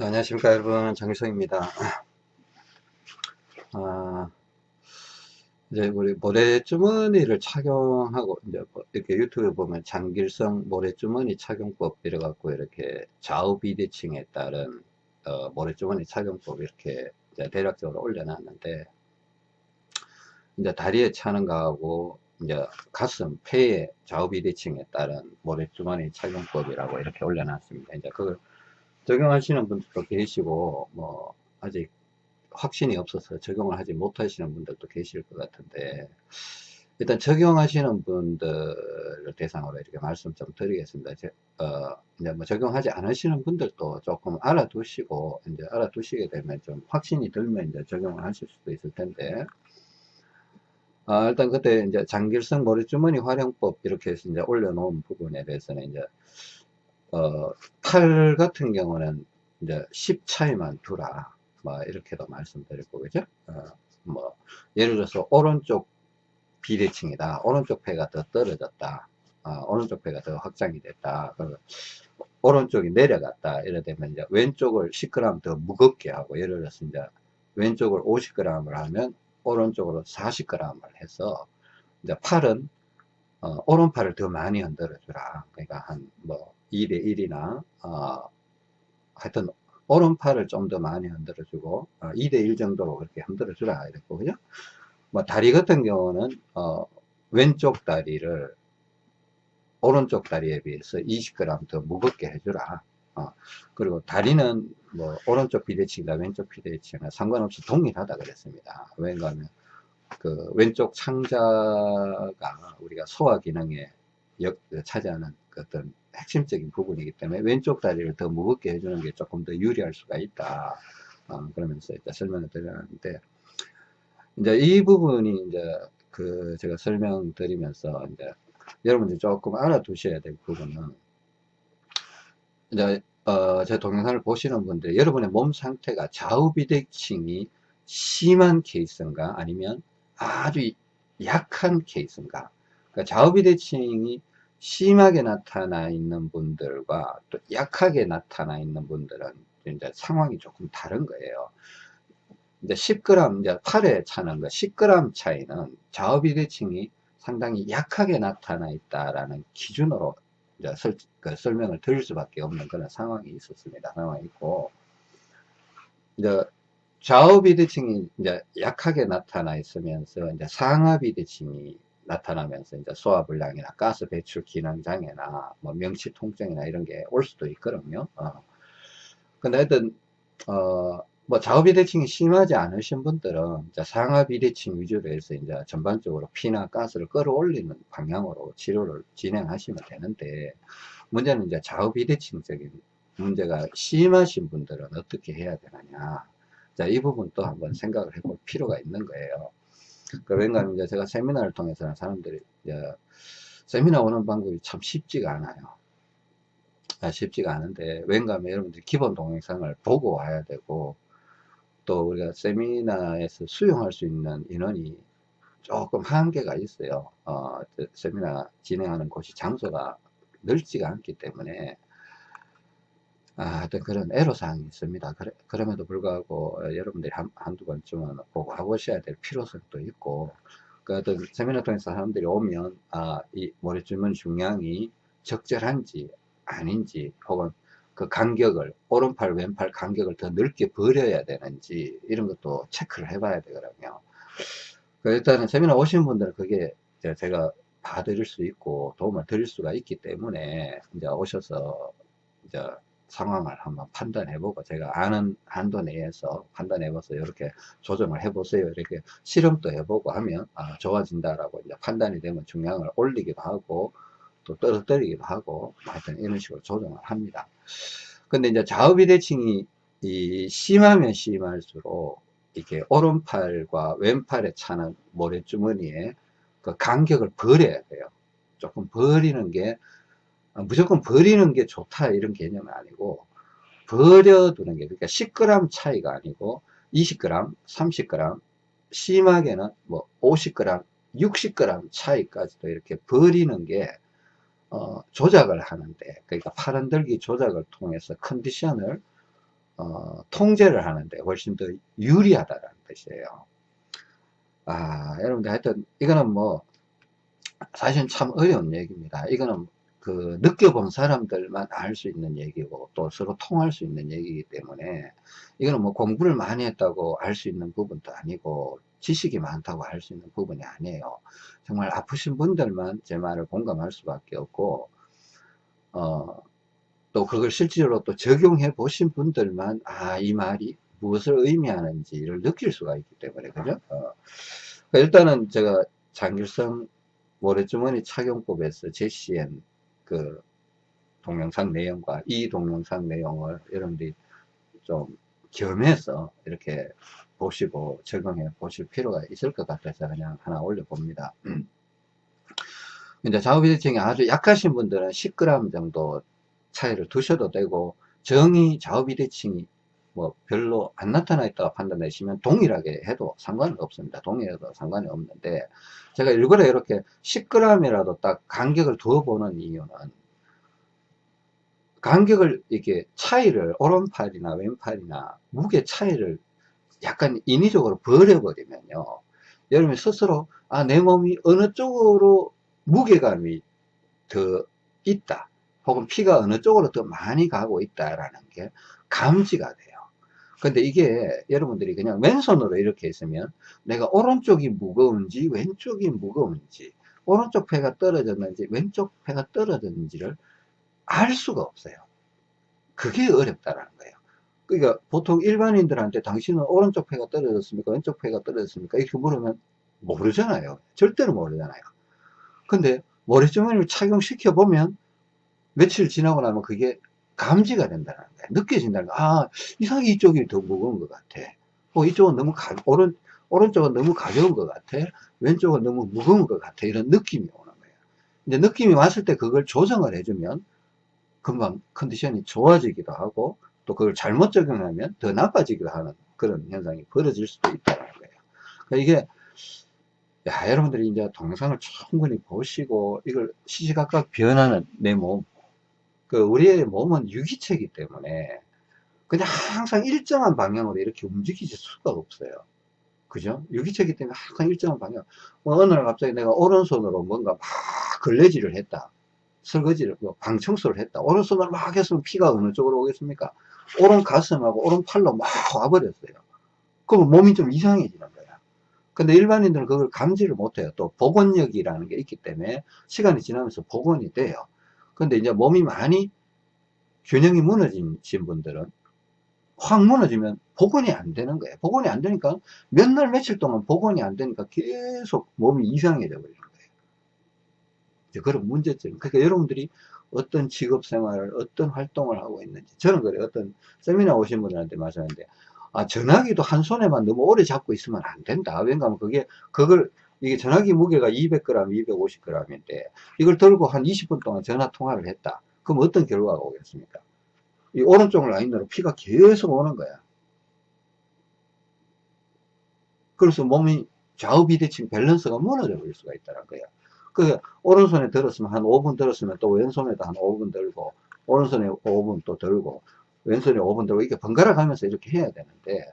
네, 안녕하십니까 여러분 장일성입니다 아, 이제 우리 모래주머니를 착용하고 이제 뭐 이렇게 유튜브에 보면 장길성 모래주머니 착용법 이래 갖고 이렇게 좌우 비대칭에 따른 어, 모래주머니 착용법 이렇게 대략적으로 올려놨는데 이제 다리에 차는 거하고 이제 가슴, 폐의 좌우 비대칭에 따른 모래주머니 착용법이라고 이렇게 올려놨습니다. 이제 그걸 적용하시는 분들도 계시고 뭐 아직 확신이 없어서 적용을 하지 못하시는 분들도 계실 것 같은데 일단 적용하시는 분들을 대상으로 이렇게 말씀 좀 드리겠습니다. 제, 어, 이제 뭐 적용하지 않으시는 분들도 조금 알아두시고 이제 알아두시게 되면 좀 확신이 들면 이제 적용을 하실 수도 있을 텐데 아, 일단 그때 이제 장길성 머리주머니 활용법 이렇게 해서 이제 올려놓은 부분에 대해서는 이제 어, 팔 같은 경우는 이제 10 차이만 두라. 뭐, 이렇게도 말씀드렸고, 그죠? 어, 뭐, 예를 들어서, 오른쪽 비대칭이다. 오른쪽 폐가 더 떨어졌다. 어, 오른쪽 폐가 더 확장이 됐다. 오른쪽이 내려갔다. 이래 되면 이제 왼쪽을 10g 더 무겁게 하고, 예를 들어서 이제 왼쪽을 50g을 하면 오른쪽으로 40g을 해서, 이제 팔은, 어, 오른팔을 더 많이 흔들어 주라. 그러니까 한, 뭐, 2대 1이나 어, 하여튼 오른팔을 좀 더 많이 흔들어 주고 어, 2대 1 정도로 그렇게 흔들어 주라 그죠? 뭐 다리 같은 경우는 어, 왼쪽 다리를 오른쪽 다리에 비해서 20g 더 무겁게 해주라. 어, 그리고 다리는 뭐 오른쪽 비대칭이나 왼쪽 비대칭이나 상관없이 동일하다 그랬습니다. 왜냐하면 그 왼쪽 창자가 우리가 소화 기능에 역, 차지하는 그 어떤 핵심적인 부분이기 때문에 왼쪽 다리를 더 무겁게 해주는 게 조금 더 유리할 수가 있다. 어, 그러면서 일단 설명을 드렸는데, 이제 이 부분이 이제 그 제가 설명드리면서 이제 여러분들이 조금 알아두셔야 될 부분은 이제 어, 제 동영상을 보시는 분들 여러분의 몸 상태가 좌우 비대칭이 심한 케이스인가 아니면 아주 약한 케이스인가 그러니까 좌우 비대칭이 심하게 나타나 있는 분들과 또 약하게 나타나 있는 분들은 이제 상황이 조금 다른 거예요. 이제 10g, 이제 팔에 차는 거 10g 차이는 좌우 비대칭이 상당히 약하게 나타나 있다라는 기준으로 이제 설, 그 설명을 드릴 수밖에 없는 그런 상황이 있었습니다. 상황이 있고, 이제 좌우 비대칭이 이제 약하게 나타나 있으면서 이제 상하 비대칭이 나타나면서 이제 소화불량이나 가스 배출 기능 장애나 뭐 명치 통증이나 이런 게 올 수도 있거든요. 어. 근데 하여튼 어뭐 좌우 비대칭이 심하지 않으신 분들은 이제 상하 비대칭 위주로 해서 이제 전반적으로 피나 가스를 끌어올리는 방향으로 치료를 진행하시면 되는데 문제는 이제 좌우 비대칭적인 문제가 심하신 분들은 어떻게 해야 되느냐. 자, 이 부분 또 한번 생각을 해볼 필요가 있는 거예요. 그 왜냐하면 이제 제가 세미나를 통해서 사람들이 이제 세미나 오는 방법이 참 쉽지가 않아요. 아, 쉽지가 않은데 왠가하면 여러분들이 기본 동영상을 보고 와야 되고 또 우리가 세미나에서 수용할 수 있는 인원이 조금 한계가 있어요. 어, 세미나 진행하는 곳이 장소가 넓지가 않기 때문에 아, 어떤 그런 애로사항이 있습니다. 그래, 그럼에도 불구하고 어, 여러분들이 한, 한두 번쯤은 보고 하보셔야 될 필요성도 있고, 그 어떤 세미나 통해서 사람들이 오면, 아, 이 모래주문 중량이 적절한지 아닌지, 혹은 그 간격을, 오른팔, 왼팔 간격을 더 넓게 버려야 되는지, 이런 것도 체크를 해봐야 되거든요. 그 일단은 세미나 오신 분들은 그게 제가 봐드릴 수 있고 도움을 드릴 수가 있기 때문에 이제 오셔서 이제 상황을 한번 판단해보고 제가 아는 한도 내에서 판단해봐서 이렇게 조정을 해보세요. 이렇게 실험도 해보고 하면 아, 좋아진다라고 이제 판단이 되면 중량을 올리기도 하고 또 떨어뜨리기도 하고 하여튼 이런 식으로 조정을 합니다. 근데 이제 좌우 비대칭이 이 심하면 심할수록 이렇게 오른팔과 왼팔에 차는 모래주머니에 그 간격을 버려야 돼요. 조금 버리는 게 아, 무조건 버리는 게 좋다 이런 개념은 아니고 버려두는 게 그러니까 10g 차이가 아니고 20g, 30g 심하게는 뭐 50g, 60g 차이까지도 이렇게 버리는 게 어, 조작을 하는데 그러니까 팔흔들기 조작을 통해서 컨디션을 어, 통제를 하는데 훨씬 더 유리하다는 뜻이에요. 아, 여러분들 하여튼 이거는 뭐 사실은 참 어려운 얘기입니다. 이거는 그 느껴본 사람들만 알 수 있는 얘기고 또 서로 통할 수 있는 얘기이기 때문에 이거는 뭐 공부를 많이 했다고 알 수 있는 부분도 아니고 지식이 많다고 할 수 있는 부분이 아니에요. 정말 아프신 분들만 제 말을 공감할 수밖에 없고 어, 또 그걸 실제로 또 적용해 보신 분들만 아 이 말이 무엇을 의미하는지를 느낄 수가 있기 때문에 그죠? 어. 그러니까 일단은 제가 장길성 모래주머니 착용법에서 제시한 그 동영상 내용과 이 동영상 내용을 여러분들이 좀 겸해서 이렇게 보시고 적용해 보실 필요가 있을 것 같아서 그냥 하나 올려봅니다. 이제 좌우비대칭이 아주 약하신 분들은 10g 정도 차이를 두셔도 되고 정이 좌우비대칭이 뭐 별로 안 나타나 있다고 판단하시면 동일하게 해도 상관은 없습니다. 동일해도 상관이 없는데 제가 일부러 이렇게 10g이라도 딱 간격을 두어보는 이유는 간격을 이렇게 차이를 오른팔이나 왼팔이나 무게 차이를 약간 인위적으로 버려버리면요 여러분 스스로 아 내 몸이 어느 쪽으로 무게감이 더 있다 혹은 피가 어느 쪽으로 더 많이 가고 있다라는 게 감지가 돼요 근데 이게 여러분들이 그냥 왼손으로 이렇게 있으면 내가 오른쪽이 무거운지 왼쪽이 무거운지 오른쪽 폐가 떨어졌는지 왼쪽 폐가 떨어졌는지를 알 수가 없어요. 그게 어렵다라는 거예요. 그러니까 보통 일반인들한테 당신은 오른쪽 폐가 떨어졌습니까? 왼쪽 폐가 떨어졌습니까? 이렇게 물으면 모르잖아요. 절대로 모르잖아요. 근데 머리주머니를 착용시켜 보면 며칠 지나고 나면 그게 감지가 된다는 거야. 느껴진다는 거야. 아, 이상하게 이쪽이 더 무거운 것 같아. 어, 이쪽은 너무 가, 오른, 오른쪽은 너무 가벼운 것 같아. 왼쪽은 너무 무거운 것 같아. 이런 느낌이 오는 거예요. 이제 느낌이 왔을 때 그걸 조정을 해주면 금방 컨디션이 좋아지기도 하고 또 그걸 잘못 적용하면 더 나빠지기도 하는 그런 현상이 벌어질 수도 있다는 거예요. 그러니까 이게 야, 여러분들이 이제 동영상을 충분히 보시고 이걸 시시각각 변하는 내 몸, 그 우리의 몸은 유기체이기 때문에 그냥 항상 일정한 방향으로 이렇게 움직이실 수가 없어요. 그죠? 유기체이기 때문에 항상 일정한 방향. 뭐 어느 날 갑자기 내가 오른손으로 뭔가 막 걸레질을 했다. 설거지를, 뭐 방청소를 했다. 오른손으로 막 했으면 피가 어느 쪽으로 오겠습니까? 오른 가슴하고 오른 팔로 막 와버렸어요. 그럼 몸이 좀 이상해지는 거야. 근데 일반인들은 그걸 감지를 못해요. 또 복원력이라는 게 있기 때문에 시간이 지나면서 복원이 돼요. 근데 이제 몸이 많이 균형이 무너진 분들은 확 무너지면 복원이 안 되는 거예요. 복원이 안 되니까 몇 날 며칠 동안 복원이 안 되니까 계속 몸이 이상해져 버리는 거예요. 이제 그런 문제점. 그러니까 여러분들이 어떤 직업 생활을 어떤 활동을 하고 있는지 저는 그래 어떤 세미나 오신 분들한테 말씀하는데 아 전화기도 한 손에만 너무 오래 잡고 있으면 안 된다. 왜냐하면 그게 그걸 이게 전화기 무게가 200g, 250g인데 이걸 들고 한 20분 동안 전화 통화를 했다. 그럼 어떤 결과가 오겠습니까? 이 오른쪽 라인으로 피가 계속 오는 거야. 그래서 몸이 좌우 비대칭 밸런스가 무너져 버릴 수가 있다는 거야. 그 오른손에 들었으면 한 5분 들었으면 또 왼손에도 한 5분 들고 오른손에 5분 또 들고 왼손에 5분 들고 이렇게 번갈아 가면서 이렇게 해야 되는데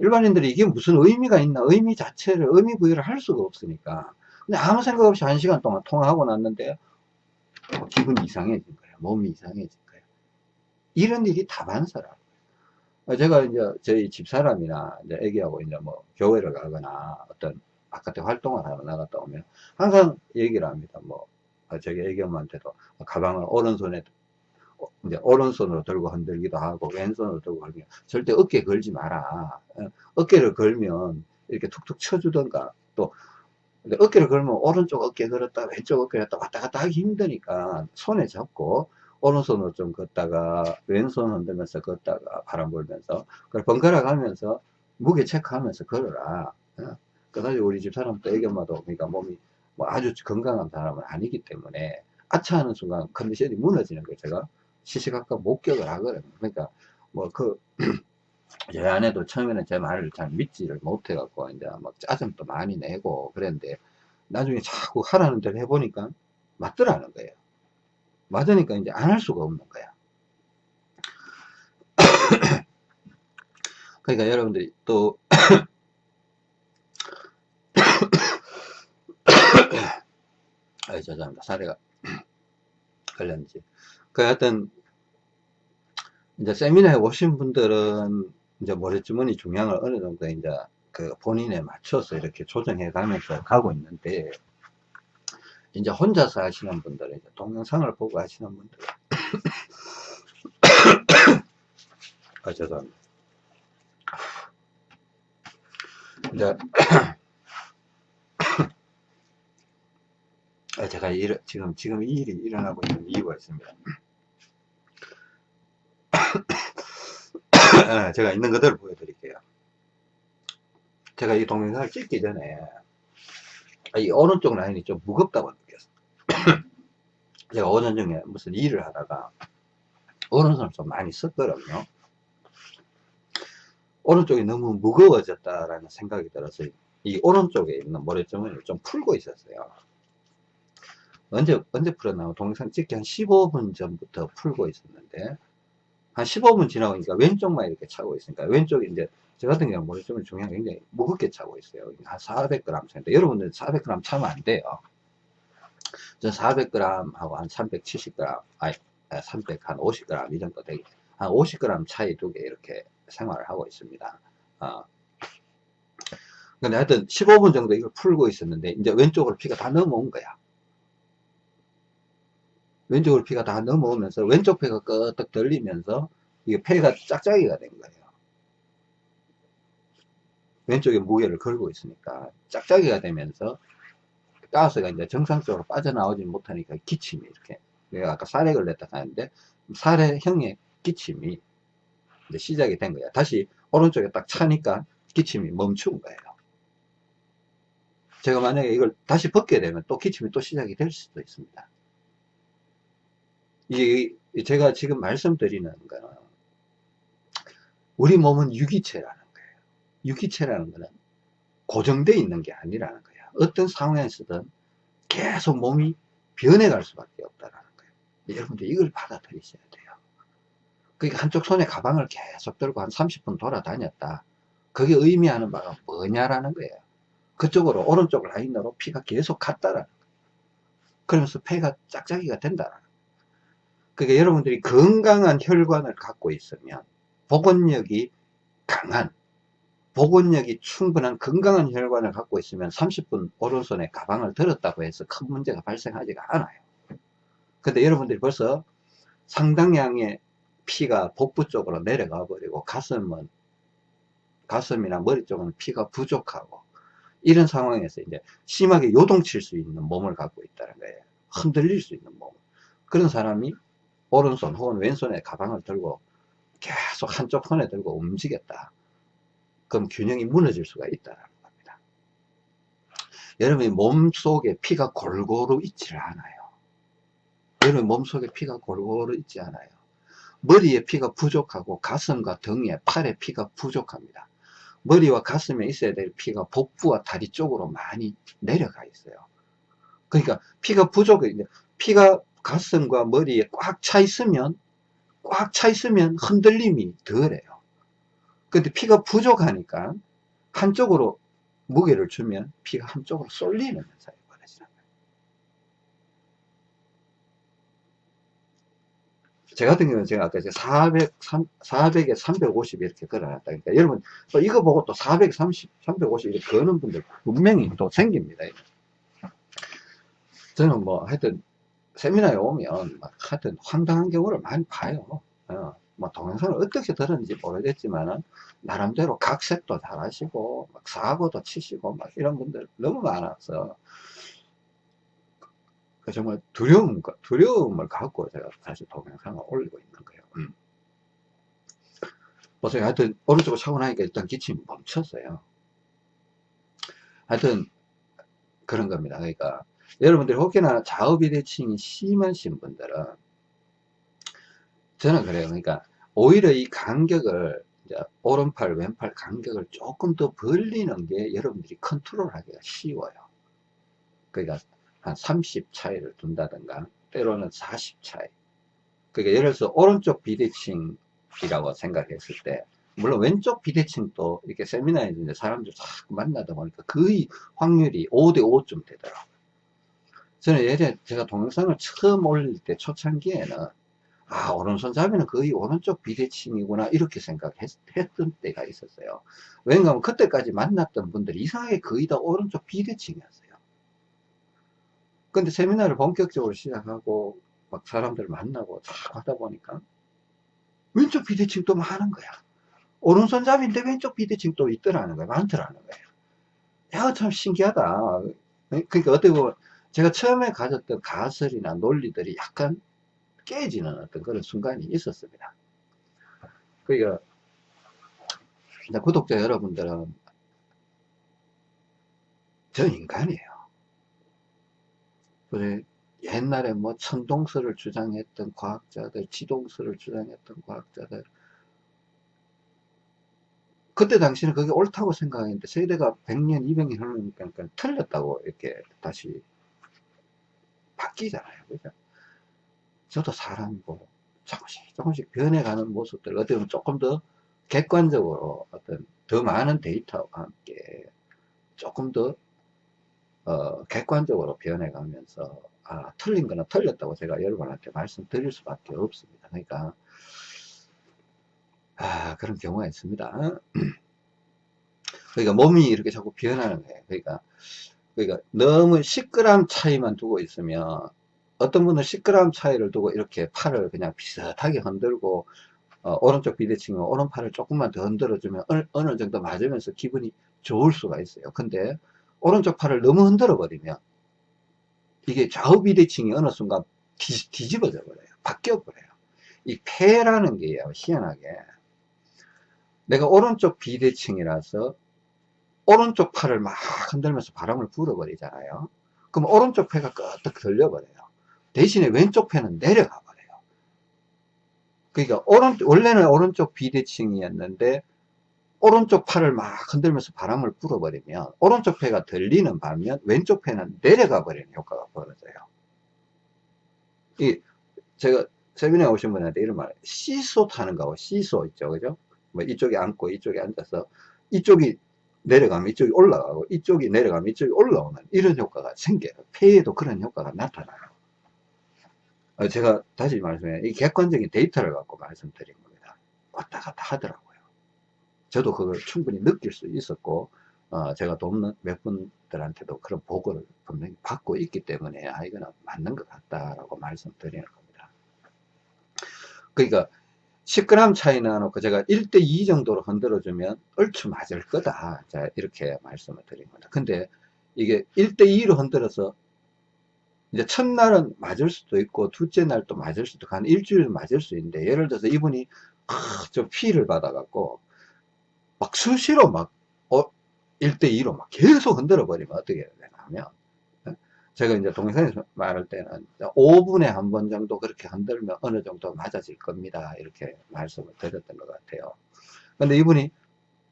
일반인들이 이게 무슨 의미가 있나 의미 자체를 의미 부여를 할 수가 없으니까. 근데 아무 생각 없이 한 시간 동안 통화하고 났는데 어, 기분이 이상해진 거예요 몸이 이상해진 거예요 이런 일이 다반사라 어, 제가 이제 저희 집사람이나 이제 애기하고 이제 뭐 교회를 가거나 어떤 바깥에 활동을 하러 나갔다 오면 항상 얘기를 합니다. 뭐 어, 저기 애기 엄마한테도 가방을 오른손에 이제 오른손으로 들고 흔들기도 하고 왼손으로 들고 흔들기 절대 어깨 걸지 마라. 어, 어깨를 걸면 이렇게 툭툭 쳐주던가 또 어깨를 걸면 오른쪽 어깨 걸었다 왼쪽 어깨 걸었다 왔다 갔다 하기 힘드니까 손에 잡고 오른손으로 좀 걷다가 왼손 흔들면서 걷다가 바람 불면서 그걸 번갈아 가면서 무게 체크하면서 걸어라. 어? 그다지 우리 집 사람도 애기 엄마도 그러니까 몸이 뭐 아주 건강한 사람은 아니기 때문에 아차하는 순간 컨디션이 무너지는 거예요 제가 시시각각 목격을 하거든요. 그러니까 뭐그 제 아내도 처음에는 제 말을 잘 믿지를 못해갖고 이제 막 짜증도 많이 내고 그랬는데 나중에 자꾸 하라는 대로 해보니까 맞더라는 거예요. 맞으니까 이제 안 할 수가 없는 거야. 그러니까 여러분들이 또 아 죄송합니다 사례가 걸렸는지 그 하여튼 이제 세미나에 오신 분들은 이제 모래주머니 중량을 어느 정도 이제 그 본인에 맞춰서 이렇게 조정해 가면서 가고 있는데 이제 혼자서 하시는 분들은 이제 동영상을 보고 하시는 분들. 아 죄송합니다. 이제 아, 제가 일, 지금 지금 이 일이 일어나고 있는 이유가 있습니다 예, 제가 있는 그대로 보여드릴게요. 제가 이 동영상을 찍기 전에 이 오른쪽 라인이 좀 무겁다고 느꼈어요 제가 오전 중에 무슨 일을 하다가 오른손을 좀 많이 썼거든요. 오른쪽이 너무 무거워졌다라는 생각이 들어서 이 오른쪽에 있는 모래주머니를 좀 풀고 있었어요. 언제 언제 풀었나 동영상 찍기 한 15분 전부터 풀고 있었는데 한 15분 지나니까 왼쪽만 이렇게 차고 있으니까 왼쪽이 이제 저 같은 경우는 모래주머니 중량이 굉장히 무겁게 차고 있어요 한 400g 차인데 여러분들 400g 차면 안 돼요 저 400g 하고 한 370g 아니 300, 한 50g 이 정도 되게 한 50g 차이 두 개 이렇게 생활을 하고 있습니다. 어. 근데 하여튼 15분 정도 이걸 풀고 있었는데 이제 왼쪽으로 피가 다 넘어온 거야. 왼쪽으로 피가 다 넘어오면서 왼쪽 폐가 끄떡 들리면서 이게 폐가 짝짝이가 된 거예요. 왼쪽에 무게를 걸고 있으니까 짝짝이가 되면서 가스가 이제 정상적으로 빠져나오지 못하니까 기침이 이렇게 내가 아까 살에 걸렸다 하는데 살해형의 기침이 이제 시작이 된 거야. 다시 오른쪽에 딱 차니까 기침이 멈춘 거예요. 제가 만약에 이걸 다시 벗게 되면 또 기침이 또 시작이 될 수도 있습니다. 이게 제가 지금 말씀드리는 거는 우리 몸은 유기체라는 거예요. 유기체라는 거는 고정되어 있는 게 아니라는 거예요. 어떤 상황에서든 계속 몸이 변해갈 수밖에 없다라는 거예요. 여러분들 이걸 받아들이셔야 돼요. 그러니까 한쪽 손에 가방을 계속 들고 한 30분 돌아다녔다. 그게 의미하는 바가 뭐냐라는 거예요. 그쪽으로 오른쪽 라인으로 피가 계속 갔다라는 거예요. 그러면서 폐가 짝짝이가 된다라는 거예요. 그러니까 여러분들이 건강한 혈관을 갖고 있으면 복원력이 강한 복원력이 충분한 건강한 혈관을 갖고 있으면 30분 오른손에 가방을 들었다고 해서 큰 문제가 발생하지가 않아요. 근데 여러분들이 벌써 상당량의 피가 복부 쪽으로 내려가 버리고 가슴은 가슴이나 머리 쪽은 피가 부족하고 이런 상황에서 이제 심하게 요동칠 수 있는 몸을 갖고 있다는 거예요. 흔들릴 수 있는 몸. 그런 사람이 오른손 혹은 왼손에 가방을 들고 계속 한쪽 손에 들고 움직였다. 그럼 균형이 무너질 수가 있다는 겁니다. 여러분이 몸속에 피가 골고루 있지를 않아요. 여러분 몸속에 피가 골고루 있지 않아요. 머리에 피가 부족하고 가슴과 등에 팔에 피가 부족합니다. 머리와 가슴에 있어야 될 피가 복부와 다리 쪽으로 많이 내려가 있어요. 그러니까 피가 부족해. 피가 가슴과 머리에 꽉 차 있으면 꽉 차 있으면 흔들림이 덜해요. 근데 피가 부족하니까 한쪽으로 무게를 주면 피가 한쪽으로 쏠리는 현상이 벌어지는 거예요. 제 같은 경우는 제가 아까 400, 400에 350 이렇게 걸어놨다. 그러니까 여러분 또 이거 보고 또 430, 350 이렇게 거는 분들 분명히 또 생깁니다. 저는 뭐 하여튼 세미나에 오면 막 하여튼 황당한 경우를 많이 봐요. 어, 뭐 동영상을 어떻게 들었는지 모르겠지만은 나름대로 각색도 잘 하시고 막 사고도 치시고 막 이런 분들 너무 많아서 그 정말 두려움, 두려움을 갖고 제가 사실 동영상을 올리고 있는 거예요. 음. 보세요. 하여튼 오른쪽으로 차고 나니까 일단 기침이 멈췄어요. 하여튼 그런 겁니다. 그러니까 여러분들이 혹여나 좌우비대칭이 심하신 분들은 저는 그래요. 그러니까 오히려 이 간격을 오른팔 왼팔 간격을 조금 더 벌리는 게 여러분들이 컨트롤 하기가 쉬워요 그러니까 한 30 차이를 둔다든가 때로는 40 차이 그러니까 예를 들어서 오른쪽 비대칭이라고 생각했을 때 물론 왼쪽 비대칭도 이렇게 세미나에서 이제 사람들 자꾸 만나다 보니까 거의 확률이 5대 5쯤 되더라고요. 저는 예전에 제가 동영상을 처음 올릴 때 초창기에는 아 오른손잡이는 거의 오른쪽 비대칭이구나 이렇게 생각했던 때가 있었어요. 왜냐하면 그때까지 만났던 분들이 이상하게 거의 다 오른쪽 비대칭이었어요. 근데 세미나를 본격적으로 시작하고 막 사람들 만나고 쫙 하다 보니까 왼쪽 비대칭 또 많은 거야. 오른손잡이인데 왼쪽 비대칭 또 있더라는 거야. 많더라는 거예요. 야, 참 신기하다. 그러니까 어떻게 보면 제가 처음에 가졌던 가설이나 논리들이 약간 깨지는 어떤 그런 순간이 있었습니다. 그러니까 구독자 여러분들은 저 인간이에요. 옛날에 뭐 천동설을 주장했던 과학자들, 지동설을 주장했던 과학자들 그때 당시는 그게 옳다고 생각했는데 세대가 100년, 200년 흐르니까 틀렸다고 이렇게 다시 바뀌잖아요. 그죠? 저도 사람이고 조금씩 조금씩 변해가는 모습들 어떻게 보면 조금 더 객관적으로 어떤 더 많은 데이터와 함께 조금 더 어, 객관적으로 변해가면서 아, 틀린 거는 틀렸다고 제가 여러분한테 말씀드릴 수밖에 없습니다. 그러니까 아, 그런 경우가 있습니다. 그러니까 몸이 이렇게 자꾸 변하는 거예요. 그러니까 그러니까 너무 10g 차이만 두고 있으면 어떤 분은 10g 차이를 두고 이렇게 팔을 그냥 비슷하게 흔들고 어, 오른쪽 비대칭은 오른팔을 조금만 더 흔들어주면 어느, 어느 정도 맞으면서 기분이 좋을 수가 있어요. 근데 오른쪽 팔을 너무 흔들어 버리면 이게 좌우 비대칭이 어느 순간 뒤, 뒤집어져 버려요. 바뀌어 버려요. 이 폐라는 게요, 희한하게. 내가 오른쪽 비대칭이라서 오른쪽 팔을 막 흔들면서 바람을 불어버리잖아요. 그럼 오른쪽 폐가 끄덕 들려버려요. 대신에 왼쪽 폐는 내려가 버려요. 그러니까 오른 원래는 오른쪽 비대칭이었는데 오른쪽 팔을 막 흔들면서 바람을 불어버리면 오른쪽 폐가 들리는 반면 왼쪽 폐는 내려가 버리는 효과가 벌어져요. 이 제가 세미나에 오신 분한테 이런 말 시소 타는 거하고 시소 있죠 그죠 뭐 이쪽에 앉고 이쪽에 앉아서 이쪽이 내려가면 이쪽이 올라가고 이쪽이 내려가면 이쪽이 올라오는 이런 효과가 생겨요. 폐에도 그런 효과가 나타나요. 어, 제가 다시 말씀해 이 객관적인 데이터를 갖고 말씀드린 겁니다. 왔다 갔다 하더라고요. 저도 그걸 충분히 느낄 수 있었고 어, 제가 돕는 몇 분들한테도 그런 보고를 분명히 받고 있기 때문에 아 이거는 맞는 것 같다라고 말씀드리는 겁니다. 그러니까 10g 차이 나 놓고 제가 1대2 정도로 흔들어주면 얼추 맞을 거다. 자, 이렇게 말씀을 드린 겁니다. 근데 이게 1대2로 흔들어서 이제 첫날은 맞을 수도 있고 둘째 날 또 맞을 수도 있고 한 일주일 맞을 수 있는데 예를 들어서 이분이 아, 좀 피를 받아갖고 막 수시로 막 어, 1대2로 막 계속 흔들어 버리면 어떻게 되냐면 제가 이제 동영상에서 말할 때는 5분에 한 번 정도 그렇게 흔들면 어느 정도 맞아질 겁니다. 이렇게 말씀을 드렸던 것 같아요. 근데 이분이,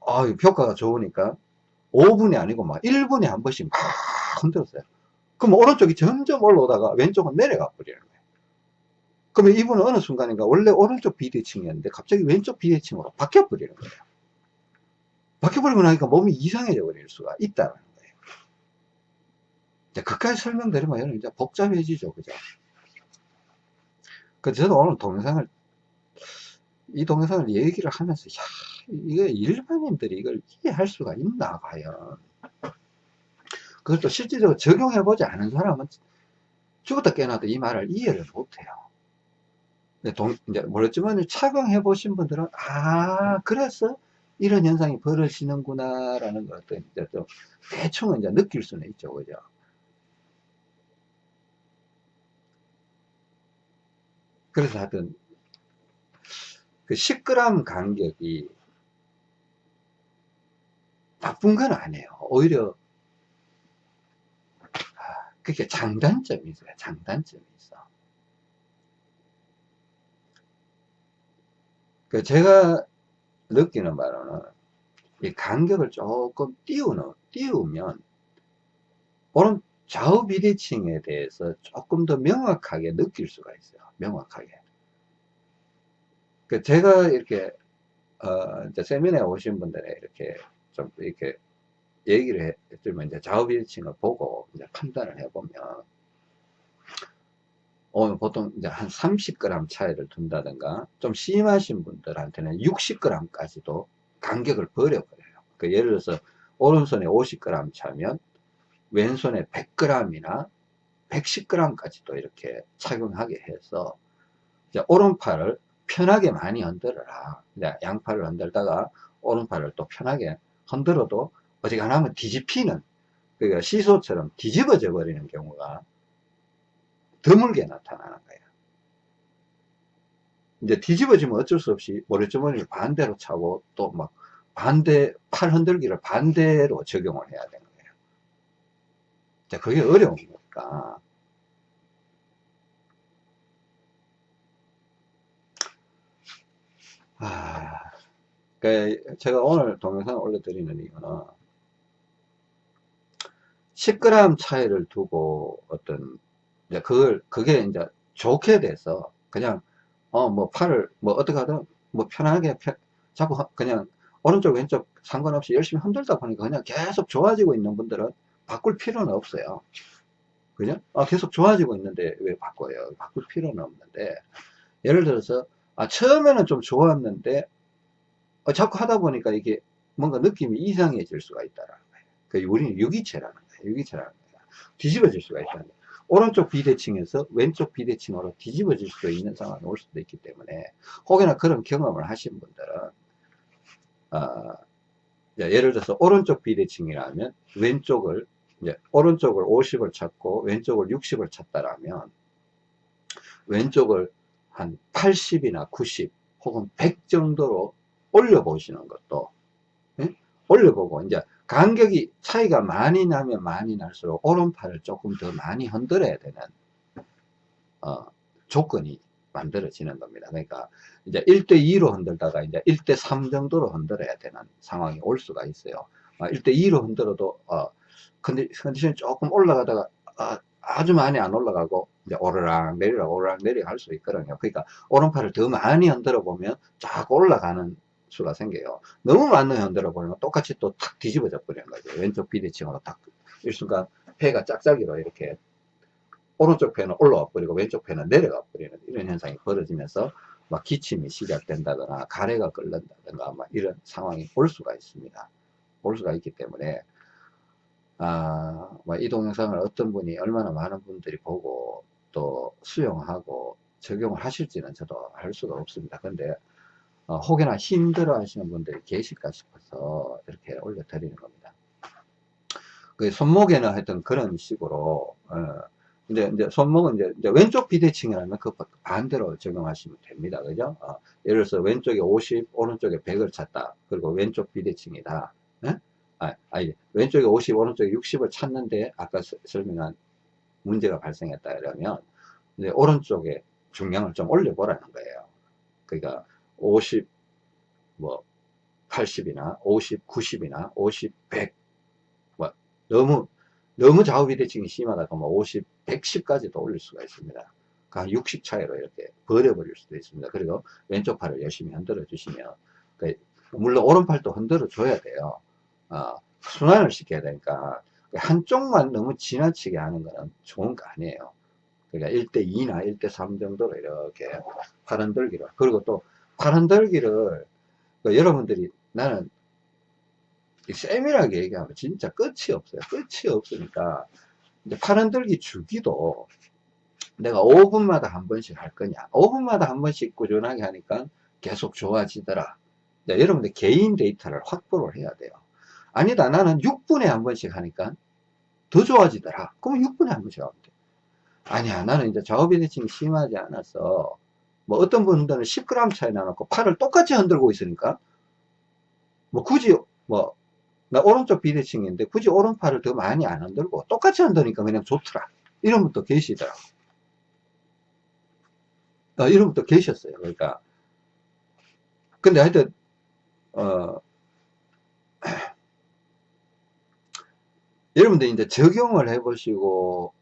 아, 효과가 좋으니까 5분이 아니고 막 1분에 한 번씩 막 흔들었어요. 그럼 오른쪽이 점점 올라오다가 왼쪽은 내려가 버리는 거예요. 그러면 이분은 어느 순간인가 원래 오른쪽 비대칭이었는데 갑자기 왼쪽 비대칭으로 바뀌어 버리는 거예요. 바뀌어 버리고 나니까 몸이 이상해져 버릴 수가 있다는 이제 그까지 설명드리면 이제 복잡해지죠. 그죠? 그 저도 오늘 동영상을, 이 동영상을 얘기를 하면서, 야, 이거 일반인들이 이걸 이해할 수가 있나, 과연. 그것도 실질적으로 적용해 보지 않은 사람은 죽었다 깨어나도 이 말을 이해를 못해요. 동, 이제 모르지만 착용해 보신 분들은, 아, 그래서 이런 현상이 벌어지는구나, 라는 좀 대충은 이제 느낄 수는 있죠. 그죠? 그래서 하여튼 그 10g 간격이 나쁜 건 아니에요. 오히려 아, 그게 장단점이 있어요. 장단점이 있어. 그 제가 느끼는 바로는 이 간격을 조금 띄우는, 띄우면 오른 좌우 비대칭에 대해서 조금 더 명확하게 느낄 수가 있어요. 명확하게. 그 제가 이렇게 어, 이제 세미나에 오신 분들에 이렇게 좀 이렇게 얘기를 해주면 이제 좌우 비대칭을 보고 이제 판단을 해보면 오늘 보통 이제 한 30g 차이를 둔다든가 좀 심하신 분들한테는 60g까지도 간격을 버려버려요. 그 예를 들어서 오른손에 50g 차면 왼손에 100g이나 110g까지도 이렇게 착용하게 해서 오른팔을 편하게 많이 흔들어라. 양팔을 흔들다가 오른팔을 또 편하게 흔들어도 어지간하면 뒤집히는 그러니까 시소처럼 뒤집어져 버리는 경우가 드물게 나타나는 거예요. 이제 뒤집어지면 어쩔 수 없이 모래주머니를 반대로 차고 또 막 반대 팔 흔들기를 반대로 적용을 해야 되는. 자, 그게 어려운 거니까. 아, 그 제가 오늘 동영상을 올려드리는 이유는 10g 차이를 두고 어떤 이제 그걸 그게 이제 좋게 돼서 그냥 어 뭐 팔을 뭐 어떻게 하든 뭐 편하게 펴, 자꾸 그냥 오른쪽 왼쪽 상관없이 열심히 흔들다 보니까 그냥 계속 좋아지고 있는 분들은 바꿀 필요는 없어요 그죠? 아, 계속 좋아지고 있는데 왜 바꿔요? 바꿀 필요는 없는데 예를 들어서 아, 처음에는 좀 좋았는데 어, 자꾸 하다 보니까 이게 뭔가 느낌이 이상해질 수가 있다라는 거예요. 그 우리는 유기체라는 거예요. 유기체라는 거예요. 뒤집어질 수가 있다는 거예요. 오른쪽 비대칭에서 왼쪽 비대칭으로 뒤집어질 수도 있는 상황이 올 수도 있기 때문에 혹여나 그런 경험을 하신 분들은 어, 예를 들어서 오른쪽 비대칭이라면 왼쪽을 이제 오른쪽을 50을 찾고 왼쪽을 60을 찾다라면 왼쪽을 한 80이나 90 혹은 100 정도로 올려보시는 것도 예? 올려보고 이제 간격이 차이가 많이 나면 많이 날수록 오른팔을 조금 더 많이 흔들어야 되는 어, 조건이 만들어지는 겁니다. 그러니까 이제 1대2로 흔들다가 이제 1대3 정도로 흔들어야 되는 상황이 올 수가 있어요. 어, 1대2로 흔들어도 어, 컨디, 컨디션이 조금 올라가다가 어, 아주 많이 안 올라가고 이제 오르락 내리락 오르락 내리락 할 수 있거든요. 그러니까 오른팔을 더 많이 흔들어 보면 자꾸 올라가는 수가 생겨요. 너무 많이 흔들어 버리면 똑같이 또 탁 뒤집어져 버리는 거죠. 왼쪽 비대칭으로 탁 일순간 폐가 짝짝이로 이렇게 오른쪽 폐는 올라와 버리고 왼쪽 폐는 내려가 버리는 이런 현상이 벌어지면서 막 기침이 시작된다거나 가래가 끓는다거나 막 이런 상황이 올 수가 있습니다. 올 수가 있기 때문에 아, 이 동영상을 어떤 분이 얼마나 많은 분들이 보고 또 수용하고 적용을 하실지는 저도 알 수가 없습니다. 근데 어, 혹여나 힘들어 하시는 분들이 계실까 싶어서 이렇게 올려드리는 겁니다. 그 손목에는 하여튼 그런 식으로 어, 이제, 이제 손목은 이제, 이제 왼쪽 비대칭이라면 그 반대로 적용하시면 됩니다. 그죠? 어, 예를 들어서 왼쪽에 50, 오른쪽에 100을 찾다. 그리고 왼쪽 비대칭이다. 예? 아, 아니, 왼쪽에 50, 오른쪽에 60을 찾는데 아까 설명한 문제가 발생했다 이러면 이제 오른쪽에 중량을 좀 올려보라는 거예요. 그러니까 50, 뭐 80이나 50, 90이나 50, 100, 뭐 너무 너무 좌우 비대칭이 심하다 그러면 50, 110까지도 올릴 수가 있습니다. 한60 차이로 이렇게 버려버릴 수도 있습니다. 그리고 왼쪽 팔을 열심히 흔들어 주시면 물론 오른팔도 흔들어 줘야 돼요. 어, 순환을 시켜야 되니까 한쪽만 너무 지나치게 하는 거는 좋은 거 아니에요. 그러니까 1대2나 1대3 정도로 이렇게 팔 흔들기로 그리고 또팔 흔들기를 그 여러분들이 나는 세밀하게 얘기하면 진짜 끝이 없어요. 끝이 없으니까 이제 팔 흔들기 주기도 내가 5분마다 한 번씩 할 거냐 5분마다 한 번씩 꾸준하게 하니까 계속 좋아지더라 여러분들 개인 데이터를 확보를 해야 돼요 아니다. 나는 6분에 한 번씩 하니까 더 좋아지더라. 그러면 6분에 한 번씩 하면 돼. 아니야. 나는 이제 좌우비대칭이 심하지 않아서 뭐 어떤 분들은 10g 차이 나놓고 팔을 똑같이 흔들고 있으니까 뭐 굳이 뭐 나 오른쪽 비대칭인데 굳이 오른팔을 더 많이 안 흔들고 똑같이 흔드니까 그냥 좋더라. 이런 분도 계시더라고. 어, 이런 분도 계셨어요. 그러니까. 근데 하여튼 어 여러분들 이제 적용을 해 보시고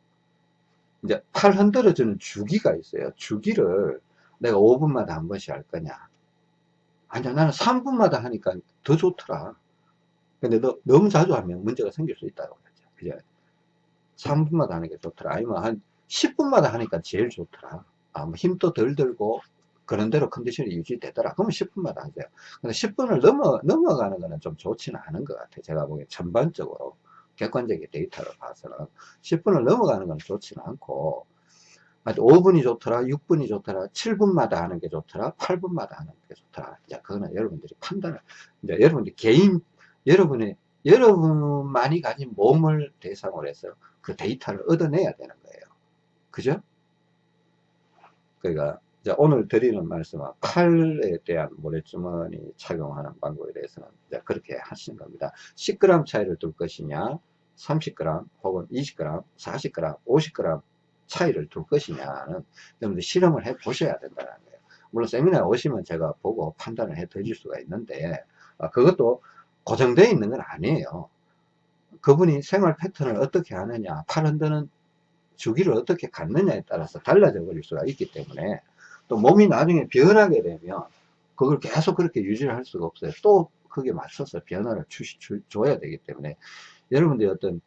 이제 팔 흔들어주는 주기가 있어요 주기를 내가 5분마다 한 번씩 할 거냐 아니야, 나는 3분마다 하니까 더 좋더라. 근데 너, 너무 자주 하면 문제가 생길 수 있다고 그랬죠. 그죠? 3분마다 하는 게 좋더라. 아니면 한 10분마다 하니까 제일 좋더라. 아, 뭐 힘도 덜 들고, 그런 대로 컨디션이 유지되더라. 그러면 10분마다 하세요. 근데 10분을 넘어, 넘어가는 거는 좀 좋지는 않은 것 같아요. 제가 보기엔 전반적으로. 객관적인 데이터를 봐서는. 10분을 넘어가는 건 좋지는 않고, 5분이 좋더라, 6분이 좋더라, 7분마다 하는 게 좋더라, 8분마다 하는 게 좋더라. 이제 그거는 여러분들이 판단을, 이제 여러분들 개인, 여러분의, 여러분만이 가진 몸을 대상으로 해서 그 데이터를 얻어내야 되는 거예요. 그죠? 그러니까, 오늘 드리는 말씀은 칼에 대한 모래주머니 착용하는 방법에 대해서는 그렇게 하시는 겁니다. 10g 차이를 둘 것이냐, 30g 혹은 20g, 40g, 50g 차이를 둘 것이냐는 여러분들 실험을 해 보셔야 된다는 거예요. 물론 세미나에 오시면 제가 보고 판단을 해 드릴 수가 있는데 아, 그것도 고정되어 있는 건 아니에요. 그분이 생활 패턴을 어떻게 하느냐, 팔 흔드는 주기를 어떻게 갖느냐에 따라서 달라져 버릴 수가 있기 때문에 또 몸이 나중에 변하게 되면 그걸 계속 그렇게 유지를 할 수가 없어요. 또 그게 맞춰서 변화를 주, 주, 줘야 되기 때문에 여러분들이 어떤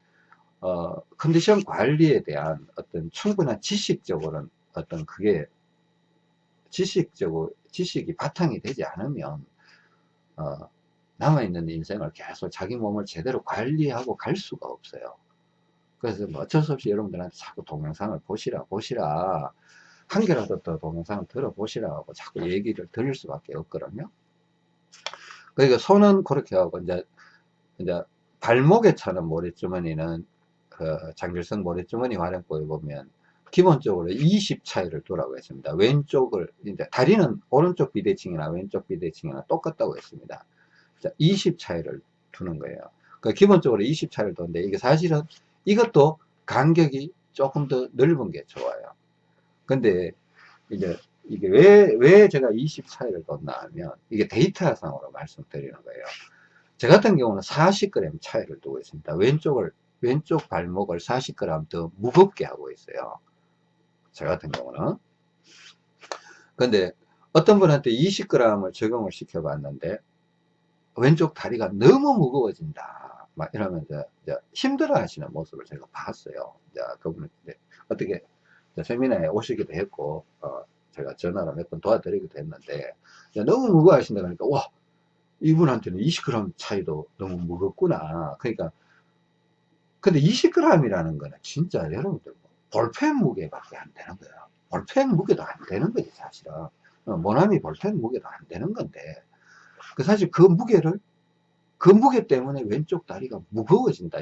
어, 컨디션 관리에 대한 어떤 충분한 지식적으로는 어떤 그게 지식적으로, 지식이 바탕이 되지 않으면, 어, 남아있는 인생을 계속 자기 몸을 제대로 관리하고 갈 수가 없어요. 그래서 뭐 어쩔 수 없이 여러분들한테 자꾸 동영상을 보시라, 보시라, 한 개라도 더 동영상을 들어보시라고 자꾸 얘기를 들을 수밖에 없거든요. 그러니까 손은 그렇게 하고, 이제, 이제 발목에 차는 모래주머니는 그 장길성 모래주머니 활용법에 보면 기본적으로 20 차이를 두라고 했습니다. 왼쪽을 이제 다리는 오른쪽 비대칭이나 왼쪽 비대칭이나 똑같다고 했습니다. 자, 20 차이를 두는 거예요. 그 기본적으로 20 차이를 두는데 이게 사실은 이것도 간격이 조금 더 넓은 게 좋아요. 근데 이제 이게 왜, 왜 제가 20 차이를 뒀나 하면 이게 데이터상으로 말씀드리는 거예요. 저 같은 경우는 40g 차이를 두고 있습니다. 왼쪽을 왼쪽 발목을 40g 더 무겁게 하고 있어요. 저 같은 경우는. 근데 어떤 분한테 20g을 적용을 시켜 봤는데 왼쪽 다리가 너무 무거워진다. 막 이러면서 힘들어 하시는 모습을 제가 봤어요. 자, 그분은 어떻게 세미나에 오시기도 했고, 어, 제가 전화로 몇 번 도와드리기도 했는데, 너무 무거워 하신다 그러니까, 와, 이분한테는 20g 차이도 너무 무겁구나. 그러니까 근데 20g이라는 거는 진짜 여러분들 뭐 볼펜 무게밖에 안 되는 거예요. 볼펜 무게도 안 되는 거지 사실은. 어, 모나미 볼펜 무게도 안 되는 건데 그 사실 그 무게를 그 무게 때문에 왼쪽 다리가 무거워진다.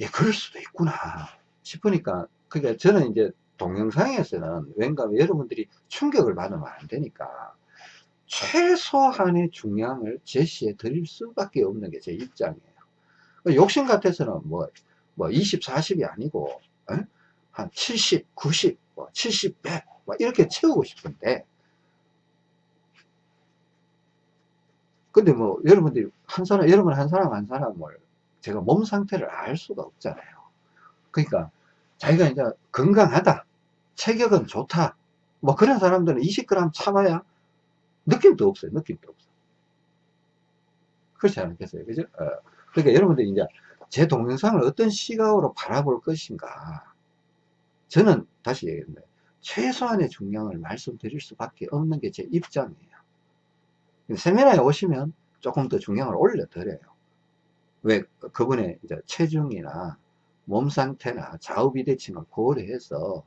예, 그럴 수도 있구나 싶으니까 그러니까 저는 이제 동영상에서는 왠가 여러분들이 충격을 받으면 안 되니까 최소한의 중량을 제시해 드릴 수밖에 없는 게 제 입장이에요. 그 욕심 같아서는 뭐, 뭐 20, 40이 아니고, 에? 한 70, 90, 뭐 70, 100, 뭐 이렇게 채우고 싶은데, 근데 뭐, 여러분들이 한 사람, 여러분 한 사람 한 사람을 제가 몸 상태를 알 수가 없잖아요. 그러니까, 자기가 이제 건강하다, 체격은 좋다, 뭐 그런 사람들은 20g 참아야 느낌도 없어요. 느낌도 없어. 그렇지 않겠어요? 그죠? 어. 그러니까 여러분들이 이제 제 동영상을 어떤 시각으로 바라볼 것인가. 저는 다시 얘기했는데, 최소한의 중량을 말씀드릴 수밖에 없는 게 제 입장이에요. 세미나에 오시면 조금 더 중량을 올려 드려요. 왜, 그분의 이제 체중이나 몸 상태나 좌우 비대칭을 고려해서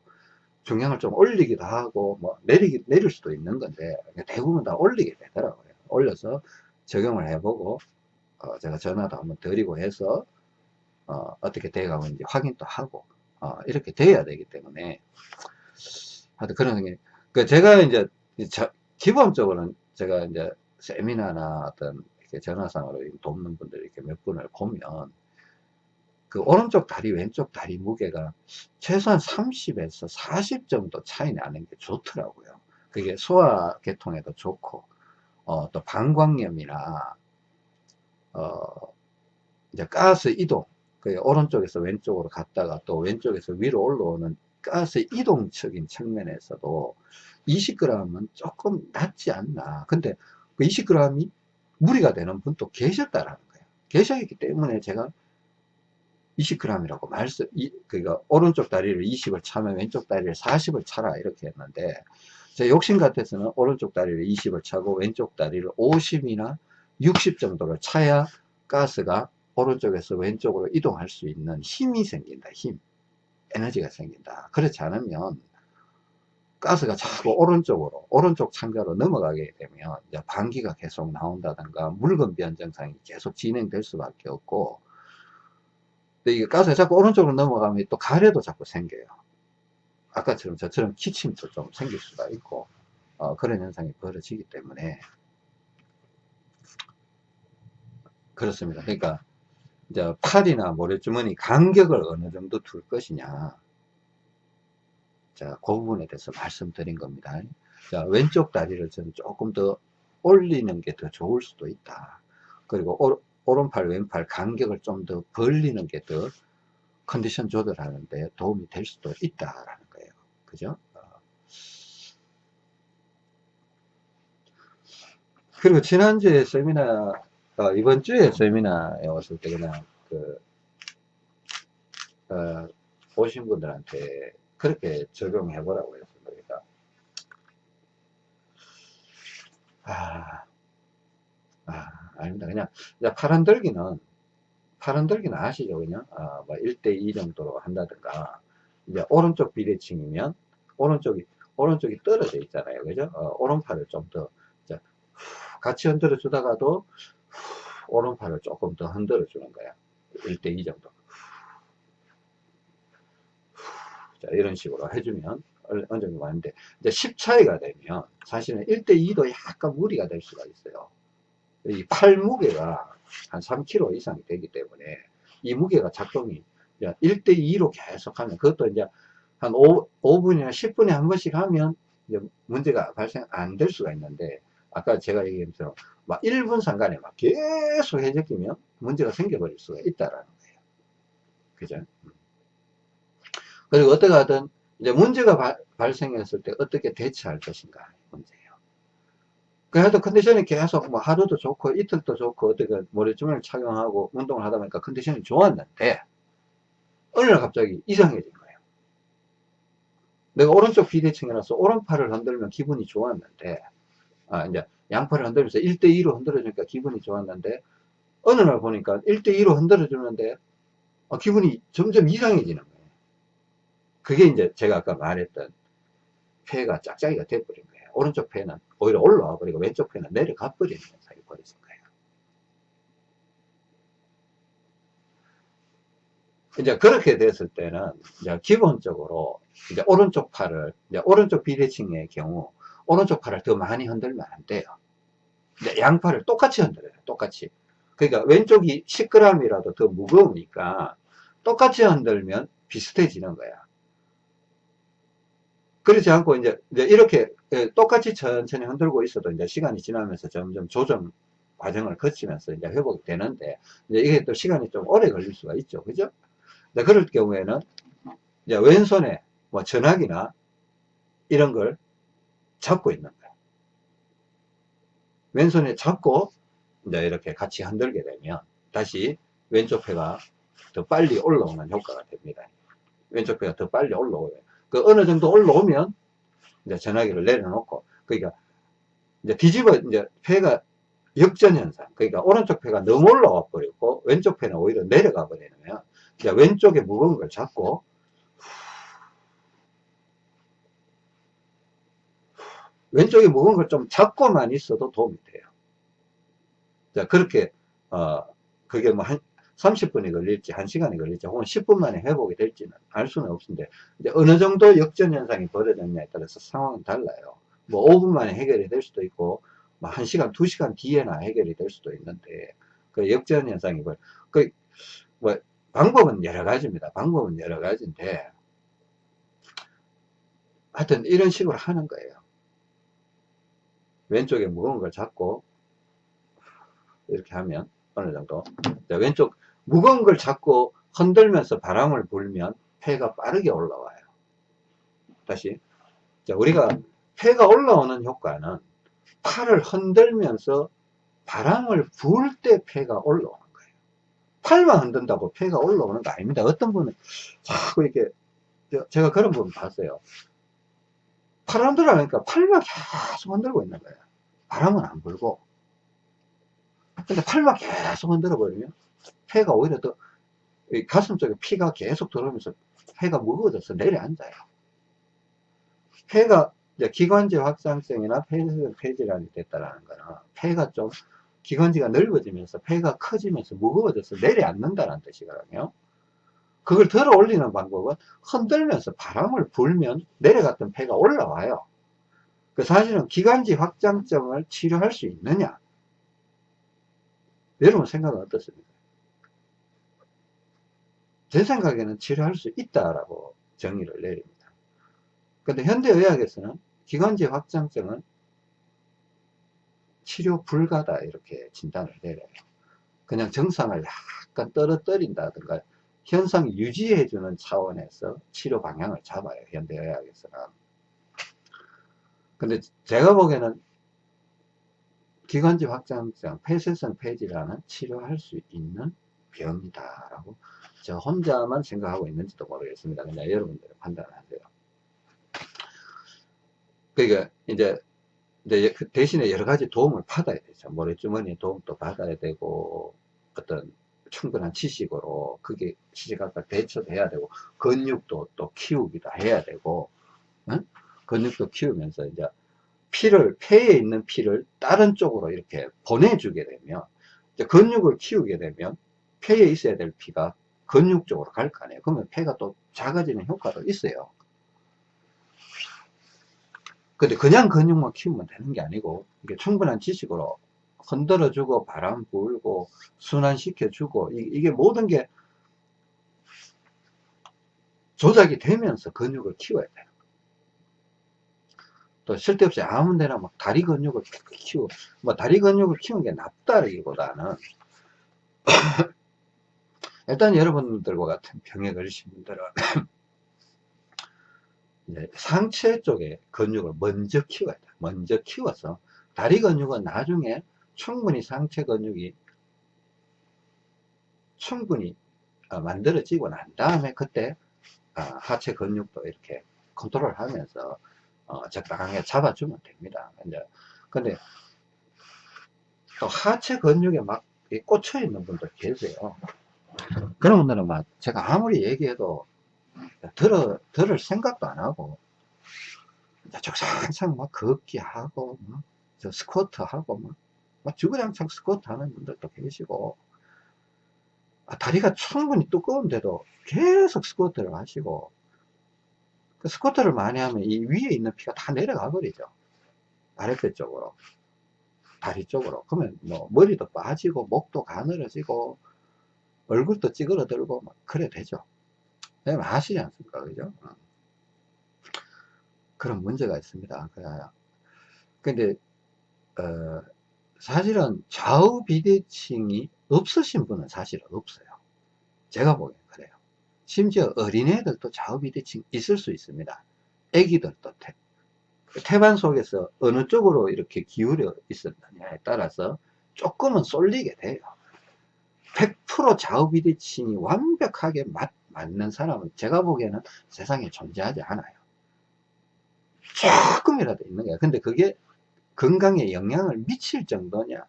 중량을 좀 올리기도 하고, 뭐, 내리기, 내릴 수도 있는 건데, 대부분 다 올리게 되더라고요. 올려서 적용을 해보고, 어, 제가 전화도 한번 드리고 해서 어, 떻게 돼가고 있는지 확인도 하고 어, 이렇게 돼야 되기 때문에 하여튼 그런 게 그 제가 이제 저, 기본적으로는 제가 이제 세미나나 어떤 이렇게 전화상으로 돕는 분들 이렇게 몇 분을 보면 그 오른쪽 다리 왼쪽 다리 무게가 최소한 30에서 40 정도 차이 나는 게 좋더라고요 그게 소화 계통에도 좋고 어, 또 방광염이나 어, 이제 가스 이동, 그 오른쪽에서 왼쪽으로 갔다가 또 왼쪽에서 위로 올라오는 가스 이동적인 측면에서도 20g은 조금 낮지 않나. 근데 그 20g이 무리가 되는 분도 계셨다라는 거예요. 계셨기 때문에 제가 20g이라고 말씀, 이, 그니까 오른쪽 다리를 20을 차면 왼쪽 다리를 40을 차라 이렇게 했는데 제 욕심 같아서는 오른쪽 다리를 20을 차고 왼쪽 다리를 50이나 60 정도를 차야 가스가 오른쪽에서 왼쪽으로 이동할 수 있는 힘이 생긴다. 힘. 에너지가 생긴다. 그렇지 않으면 가스가 자꾸 오른쪽으로 오른쪽 창자로 넘어가게 되면 이제 방기가 계속 나온다든가 묽은 변정상이 계속 진행될 수밖에 없고 이게 가스가 자꾸 오른쪽으로 넘어가면 또 가래도 자꾸 생겨요. 아까처럼 저처럼 기침도 좀 생길 수가 있고 어, 그런 현상이 벌어지기 때문에 그렇습니다. 그러니까 이제 팔이나 모래주머니 간격을 어느 정도 둘 것이냐 자, 그 부분에 대해서 말씀드린 겁니다. 자, 왼쪽 다리를 저는 조금 더 올리는 게 더 좋을 수도 있다. 그리고 오, 오른팔, 왼팔 간격을 좀 더 벌리는 게 더 컨디션 조절하는데 도움이 될 수도 있다라는 거예요. 그죠? 어. 그리고 지난주에 세미나, 어, 이번 주에 세미나에 왔을 때 그냥 그, 어, 오신 분들한테 그렇게 적용해 보라고 했습니다. 그러니까 아, 아, 아닙니다. 그냥, 파란 들기는, 파란 들기는 아시죠? 그냥, 아, 뭐 1대2 정도로 한다든가, 이제 오른쪽 비대칭이면, 오른쪽이, 오른쪽이 떨어져 있잖아요. 그죠? 어, 오른팔을 좀 더, 같이 흔들어 주다가도, 오른팔을 조금 더 흔들어 주는 거야. 1대2 정도. 자, 이런 식으로 해주면 어느 정도 많은데, 이제 10 차이가 되면 사실은 1대2도 약간 무리가 될 수가 있어요. 이 팔 무게가 한 3kg 이상이 되기 때문에 이 무게가 작동이 1대2로 계속 하면 그것도 이제 한 5, 5분이나 10분에 한 번씩 하면 이제 문제가 발생 안 될 수가 있는데 아까 제가 얘기한 것처럼 막 1분 상간에 막 계속 해적이면 문제가 생겨버릴 수가 있다라는 거예요. 그죠? 그리고 어떻게 하든 이제 문제가 바, 발생했을 때 어떻게 대처할 것인가 문제예요. 그래도 컨디션이 계속 뭐 하루도 좋고 이틀도 좋고 어떻게 모래주머니를 착용하고 운동을 하다 보니까 컨디션이 좋았는데 어느 날 갑자기 이상해진 거예요. 내가 오른쪽 비대칭이라서 오른팔을 흔들면 기분이 좋았는데 아 이제 양팔을 흔들면서 1대2로 흔들어주니까 기분이 좋았는데 어느 날 보니까 1대2로 흔들어주는데 어, 기분이 점점 이상해지는 거예요. 그게 이제 제가 아까 말했던 폐가 짝짝이가 돼버린 거예요. 오른쪽 폐는 오히려 올라와 버리고 왼쪽 폐는 내려가 버리는 현상이 벌어진 거예요. 이제 그렇게 됐을 때는 이제 기본적으로 이제 오른쪽 팔을 이제 오른쪽 비대칭의 경우 오른쪽 팔을 더 많이 흔들면 안 돼요. 양팔을 똑같이 흔들어요. 똑같이. 그러니까 왼쪽이 10g이라도 더 무거우니까 똑같이 흔들면 비슷해지는 거야. 그렇지 않고 이제, 이제 이렇게 예, 똑같이 천천히 흔들고 있어도 이제 시간이 지나면서 점점 조정 과정을 거치면서 이제 회복이 되는데 이제 이게 또 시간이 좀 오래 걸릴 수가 있죠. 그죠? 네, 그럴 경우에는 이제 왼손에 뭐 전화기나 이런 걸 잡고 있는 거예요. 왼손에 잡고 이제 이렇게 같이 흔들게 되면 다시 왼쪽 폐가 더 빨리 올라오는 효과가 됩니다. 왼쪽 폐가 더 빨리 올라오요. 그 어느 정도 올라오면 이제 전화기를 내려놓고 그러니까 이제 뒤집어 이제 폐가 역전 현상 그러니까 오른쪽 폐가 너무 올라와 버리고 왼쪽 폐는 오히려 내려가 버리면 이제 왼쪽에 무거운 걸 잡고 왼쪽에 무거운 걸 좀 잡고만 있어도 도움이 돼요. 자, 그렇게, 어, 그게 뭐 한, 30분이 걸릴지 1시간이 걸릴지 혹은 10분 만에 회복이 될지는 알 수는 없는데 어느 정도 역전 현상이 벌어졌냐에 따라서 상황은 달라요. 뭐 5분 만에 해결이 될 수도 있고 뭐 1시간 2시간 뒤에나 해결이 될 수도 있는데 그 역전 현상이 벌, 그, 뭐 방법은 여러 가지입니다. 방법은 여러 가지인데 하여튼 이런 식으로 하는 거예요. 왼쪽에 무거운 걸 잡고 이렇게 하면 어느 정도 왼쪽 무거운 걸 잡고 흔들면서 바람을 불면 폐가 빠르게 올라와요. 다시. 자, 우리가 폐가 올라오는 효과는 팔을 흔들면서 바람을 부을 때 폐가 올라오는 거예요. 팔만 흔든다고 폐가 올라오는 거 아닙니다. 어떤 분은 자꾸 이렇게 제가 그런 분 봤어요. 팔을 흔들어니까 팔만 계속 흔들고 있는 거예요. 바람은 안 불고. 근데 팔만 계속 흔들어 버리면 폐가 오히려 더 가슴 쪽에 피가 계속 들어오면서 폐가 무거워져서 내려앉아요. 폐가 기관지 확장성이나 폐질환이 됐다라는 거는 폐가 좀 기관지가 넓어지면서 폐가 커지면서 무거워져서 내려앉는다는 뜻이거든요. 그걸 들어 올리는 방법은 흔들면서 바람을 불면 내려갔던 폐가 올라와요. 그 사실은 기관지 확장점을 치료할 수 있느냐? 여러분 생각은 어떻습니까? 제 생각에는 치료할 수 있다라고 정의를 내립니다. 근데 현대의학에서는 기관지 확장증은 치료 불가다 이렇게 진단을 내려요. 그냥 정상을 약간 떨어뜨린다든가 현상 유지해주는 차원에서 치료 방향을 잡아요. 현대의학에서는. 근데 제가 보기에는 기관지 확장증, 폐쇄성 폐질환은 치료할 수 있는 병이다라고 저 혼자만 생각하고 있는지도 모르겠습니다. 그냥 여러분들 판단하세요. 그러니까 이제 그 대신에 여러 가지 도움을 받아야 되죠. 모래주머니 도움도 받아야 되고 어떤 충분한 지식으로 그게 시시각각 대처돼야 되고 근육도 또 키우기도 해야 되고 응? 근육도 키우면서 이제 피를 폐에 있는 피를 다른 쪽으로 이렇게 보내주게 되면 근육을 키우게 되면 폐에 있어야 될 피가 근육 쪽으로 갈 거 아니에요. 그러면 폐가 또 작아지는 효과도 있어요. 근데 그냥 근육만 키우면 되는 게 아니고 이게 충분한 지식으로 흔들어주고 바람 불고 순환시켜주고 이, 게 모든 게 조작이 되면서 근육을 키워야 돼요. 또 쓸데없이 아무 데나 막 다리 근육을 키우고 뭐 다리 근육을 키우는 게 낫다기보다는 일단 여러분들과 같은 병에 걸리신 분들은 상체 쪽에 근육을 먼저 키워야 돼. 먼저 키워서 다리 근육은 나중에 충분히 상체 근육이 충분히 어, 만들어지고 난 다음에 그때 어, 하체 근육도 이렇게 컨트롤 하면서 어, 적당하게 잡아주면 됩니다. 근데, 근데 또 하체 근육에 막 꽂혀 있는 분들 계세요. 그런 분들은 막 제가 아무리 얘기해도 들어, 들을 생각도 안 하고, 적상상 막 걷기 하고, 막, 저 스쿼트 하고, 막, 막 주구장창 스쿼트 하는 분들도 계시고, 아, 다리가 충분히 두꺼운데도 계속 스쿼트를 하시고, 그 스쿼트를 많이 하면 이 위에 있는 피가 다 내려가 버리죠. 아랫배 쪽으로. 다리 쪽으로. 그러면 뭐, 머리도 빠지고, 목도 가늘어지고, 얼굴도 찌그러들고, 막, 그래 되죠. 네, 아시지 않습니까? 그죠? 어. 그런 문제가 있습니다. 근데, 어, 사실은 좌우 비대칭이 없으신 분은 사실은 없어요. 제가 보기엔 그래요. 심지어 어린애들도 좌우 비대칭 있을 수 있습니다. 애기들도 태, 태반 속에서 어느 쪽으로 이렇게 기울여 있었느냐에 따라서 조금은 쏠리게 돼요. 100% 좌우 비대칭이 완벽하게 맞, 맞는 사람은 제가 보기에는 세상에 존재하지 않아요. 조금이라도 있는 거야. 근데 그게 건강에 영향을 미칠 정도냐?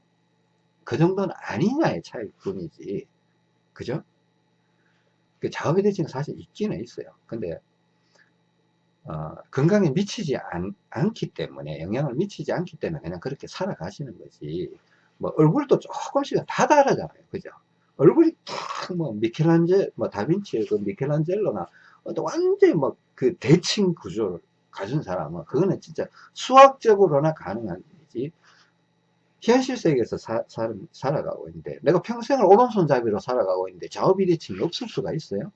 그 정도는 아니냐의 차일 뿐이지. 그죠? 그 좌우 비대칭은 사실 있기는 있어요. 근데 어, 건강에 미치지 않, 않기 때문에 영향을 미치지 않기 때문에 그냥 그렇게 살아가시는 거지 뭐 얼굴도 조금씩은 다 다르잖아요 그죠 얼굴이 탁뭐 미켈란젤 뭐 다빈치의 그 미켈란젤로나 완전히 뭐 그 대칭 구조를 가진 사람은 그거는 진짜 수학적으로나 가능한 일이지. 현실 세계에서 사, 사, 살아가고 있는데 내가 평생을 오른손잡이로 살아가고 있는데 좌우 비대칭이 없을 수가 있어요?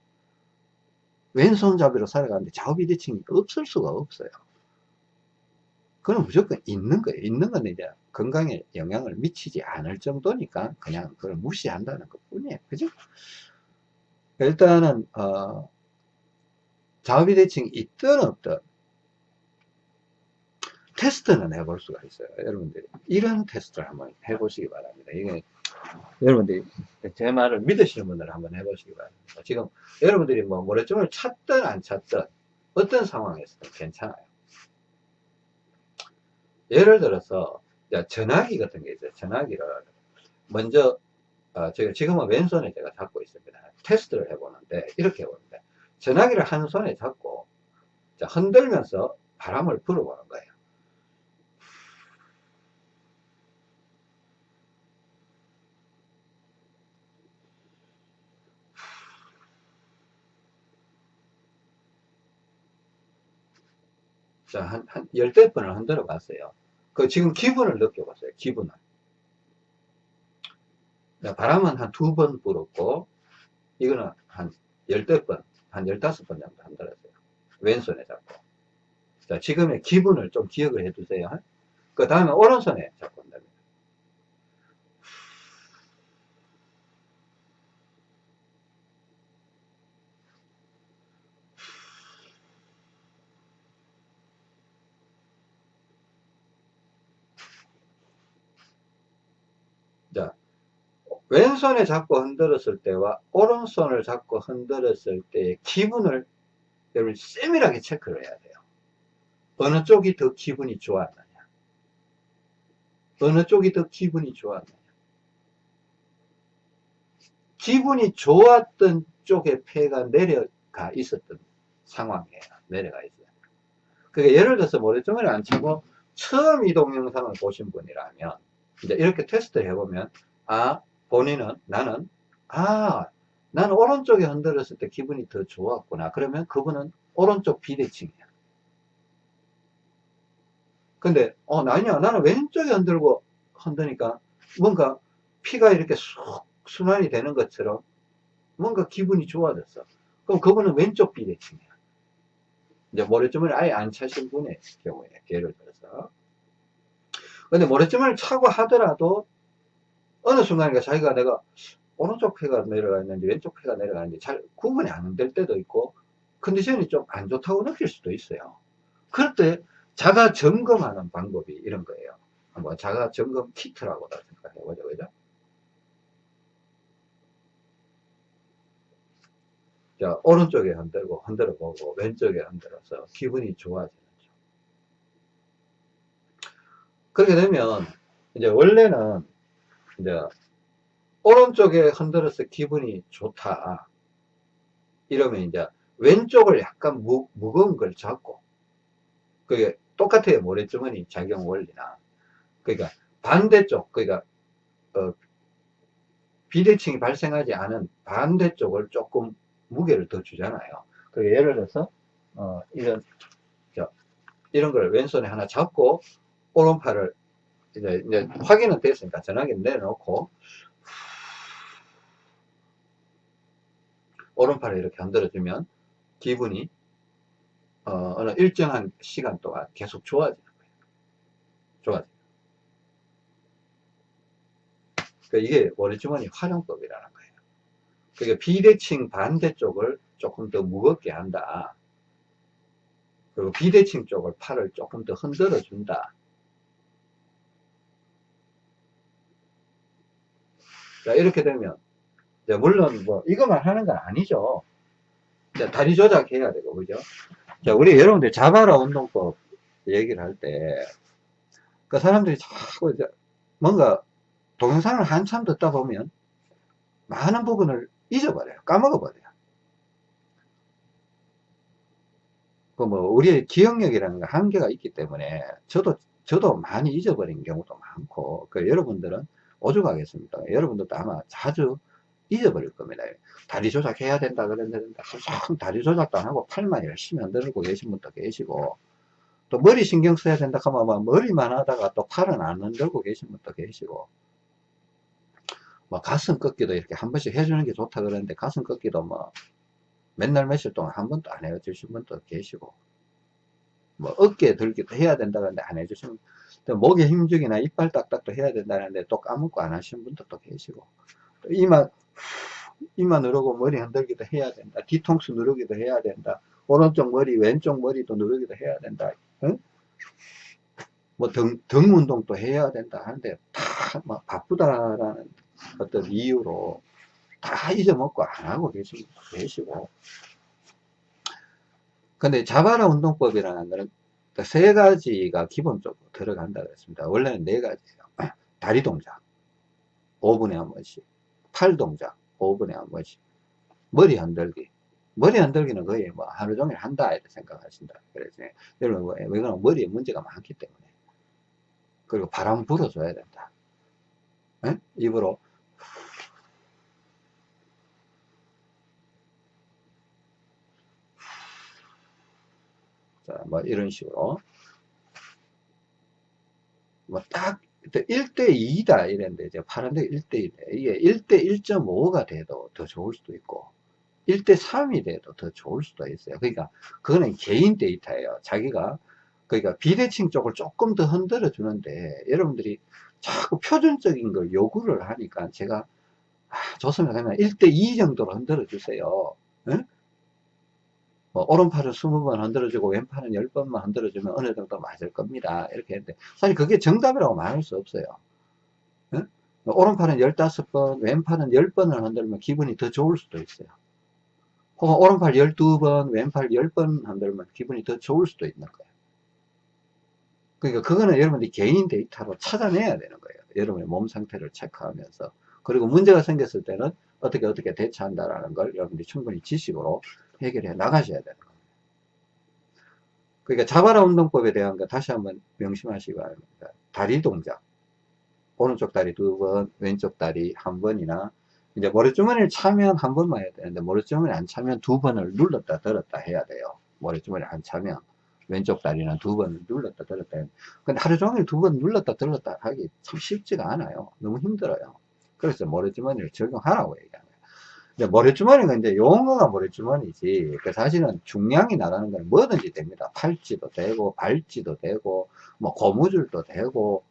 왼손잡이로 살아가는데 좌우 비대칭이 없을 수가 없어요. 그건 무조건 있는 거예요. 있는 건 이제 건강에 영향을 미치지 않을 정도니까 그냥 그걸 무시한다는 것 뿐이에요. 그죠? 일단은, 어, 좌우비대칭이 있든 없든, 테스트는 해볼 수가 있어요. 여러분들이. 이런 테스트를 한번 해보시기 바랍니다. 이게, 여러분들이 제 말을 믿으시는 분들 한번 해보시기 바랍니다. 지금 여러분들이 뭐 모래점을 찾든 안 찾든 어떤 상황에서든 괜찮아요. 예를 들어서, 야, 전화기 같은 게 있어요. 전화기를 먼저, 어, 제가 지금은 왼손에 제가 잡고 있습니다. 테스트를 해보는데, 이렇게 해보는데, 전화기를 한 손에 잡고, 자, 흔들면서 바람을 불어보는 거예요. 자, 한, 한, 열댓 번을 흔들어 봤어요. 그 지금 기분을 느껴봤어요. 기분을. 자, 바람은 한 두 번 불었고, 이거는 한 열댓 번, 한 열다섯 번 정도 흔들었어요. 왼손에 잡고. 자, 지금의 기분을 좀 기억을 해 두세요. 그 다음에 오른손에 잡고 한답니다. 자, 왼손에 잡고 흔들었을 때와 오른손을 잡고 흔들었을 때의 기분을 여러분 세밀하게 체크를 해야 돼요. 어느 쪽이 더 기분이 좋았느냐. 어느 쪽이 더 기분이 좋았느냐. 기분이 좋았던 쪽에 폐가 내려가 있었던 상황이에요. 내려가 있어요. 그러니까 예를 들어서 모래점을 안 치고 처음 이 동영상을 보신 분이라면 이제 이렇게 테스트를 해보면 아 본인은 나는 아 나는 오른쪽에 흔들었을 때 기분이 더 좋았구나. 그러면 그분은 오른쪽 비대칭이야. 근데 어 아니야. 나는 왼쪽에 흔들고 흔드니까 뭔가 피가 이렇게 쑥 순환이 되는 것처럼 뭔가 기분이 좋아졌어. 그럼 그분은 왼쪽 비대칭이야. 이제 모래점을 아예 안 차신 분의 경우에 예를 들어서. 근데 모래점을 차고 하더라도 어느 순간에 자기가 내가 오른쪽 폐가 내려가 있는지 왼쪽 폐가 내려가 있는지 잘 구분이 안 될 때도 있고 컨디션이 좀 안 좋다고 느낄 수도 있어요. 그럴 때 자가 점검하는 방법이 이런 거예요. 한번 자가 점검 키트라고 생각해 보죠. 그죠? 자, 오른쪽에 흔들고 흔들어 보고 왼쪽에 흔들어서 기분이 좋아지는 죠 그렇게 되면 이제 원래는 이제 오른쪽에 흔들어서 기분이 좋다. 이러면 이제 왼쪽을 약간 무, 무거운 걸 잡고 그게 똑같아요. 모래주머니 작용 원리나. 그러니까 반대쪽, 그러니까 어, 비대칭이 발생하지 않은 반대쪽을 조금 무게를 더 주잖아요. 그러니까 예를 들어서 어, 이런 저, 이런 걸 왼손에 하나 잡고 오른팔을 이제, 이제 확인은 됐으니까 전화기 내려놓고 오른팔을 이렇게 흔들어주면 기분이 어, 느 일정한 시간 동안 계속 좋아지는 거예요. 좋아져요. 그러니까 이게 머리주머니 활용법이라는 거예요. 그러니까 비대칭 반대쪽을 조금 더 무겁게 한다. 그리고 비대칭 쪽을 팔을 조금 더 흔들어 준다. 자, 이렇게 되면, 물론 뭐, 이것만 하는 건 아니죠. 자, 다리 조작해야 되고, 그죠? 자, 우리 여러분들 자바라 운동법 얘기를 할 때, 그 사람들이 자꾸 이제 뭔가 동영상을 한참 듣다 보면 많은 부분을 잊어버려요. 까먹어버려요. 그 뭐, 우리의 기억력이라는 게 한계가 있기 때문에 저도, 저도 많이 잊어버린 경우도 많고, 그 여러분들은 오죽하겠습니까? 여러분들도 아마 자주 잊어버릴 겁니다. 다리 조작해야 된다 그랬는데 항상 다리 조작도 안 하고 팔만 열심히 흔들고 계신 분도 계시고 또 머리 신경 써야 된다 하면 뭐 머리만 하다가 또 팔은 안 흔들고 계신 분도 계시고 뭐 가슴 꺾기도 이렇게 한 번씩 해주는 게 좋다 그러는데 가슴 꺾기도 뭐 맨날 며칠 동안 한 번도 안 해주신 분도 계시고 뭐 어깨 들기도 해야 된다 그러는데 안 해주시면 또 목에 힘주기나 이빨 딱딱도 해야 된다는데 또 까먹고 안 하시는 분도 또 계시고. 또 이마 이마 누르고 머리 흔들기도 해야 된다. 뒤통수 누르기도 해야 된다. 오른쪽 머리 왼쪽 머리도 누르기도 해야 된다. 응? 뭐 등, 등 운동도 해야 된다 하는데 다막 바쁘다라는 어떤 이유로 다 잊어먹고 안 하고 계시, 계시고. 근데 자바라 운동법이라는 거는 세 가지가 기본적으로 들어간다 그랬습니다. 원래는 네 가지예요. 다리 동작 5분에 한 번씩. 팔 동작 5분에 한 번씩. 머리 흔들기. 머리 흔들기는 거의 뭐 하루 종일 한다 이렇게 생각하신다 그래서 여러분 왜 그러면 머리에 문제가 많기 때문에. 그리고 바람 불어줘야 된다. 에? 입으로 자, 뭐 이런 식으로. 뭐 딱 1대2다 이랬는데 이제 파란데 1대2 이게 1대 1.5가 돼도 더 좋을 수도 있고 1대3이 돼도 더 좋을 수도 있어요. 그러니까 그거는 개인 데이터예요. 자기가 그러니까 비대칭 쪽을 조금 더 흔들어 주는데 여러분들이 자꾸 표준적인 걸 요구를 하니까 제가 아, 좋습니다. 그러면 1대2 정도로 흔들어 주세요. 응? 뭐 오른팔을 20번 흔들어주고 왼팔은 10번만 흔들어주면 어느 정도 맞을 겁니다. 이렇게 했는데 사실 그게 정답이라고 말할 수 없어요. 응? 오른팔은 15번, 왼팔은 10번을 흔들면 기분이 더 좋을 수도 있어요. 혹은 오른팔 12번, 왼팔 10번 흔들면 기분이 더 좋을 수도 있는 거예요. 그러니까 그거는 여러분들이 개인 데이터로 찾아내야 되는 거예요. 여러분의 몸 상태를 체크하면서. 그리고 문제가 생겼을 때는 어떻게 어떻게 대처한다라는 걸 여러분들이 충분히 지식으로 해결해 나가셔야 되는 겁니다. 그러니까 자바라 운동법에 대한 거 다시 한번 명심하시기 바랍니다. 다리 동작. 오른쪽 다리 두 번, 왼쪽 다리 한 번이나 이제 모래주머니를 차면 한 번만 해야 되는데 모래주머니 안 차면 두 번을 눌렀다 들었다 해야 돼요. 모래주머니 안 차면 왼쪽 다리는 두 번을 눌렀다 들었다 근데 하루 종일 두 번 눌렀다 들었다 하기 참 쉽지가 않아요. 너무 힘들어요. 그래서 모래주머니를 적용하라고 얘기합니다. 모래주머니가 이제 용어가 모래주머니지 그 사실은 중량이 나가는 건 뭐든지 됩니다 팔찌도 되고 발찌도 되고 뭐 고무줄도 되고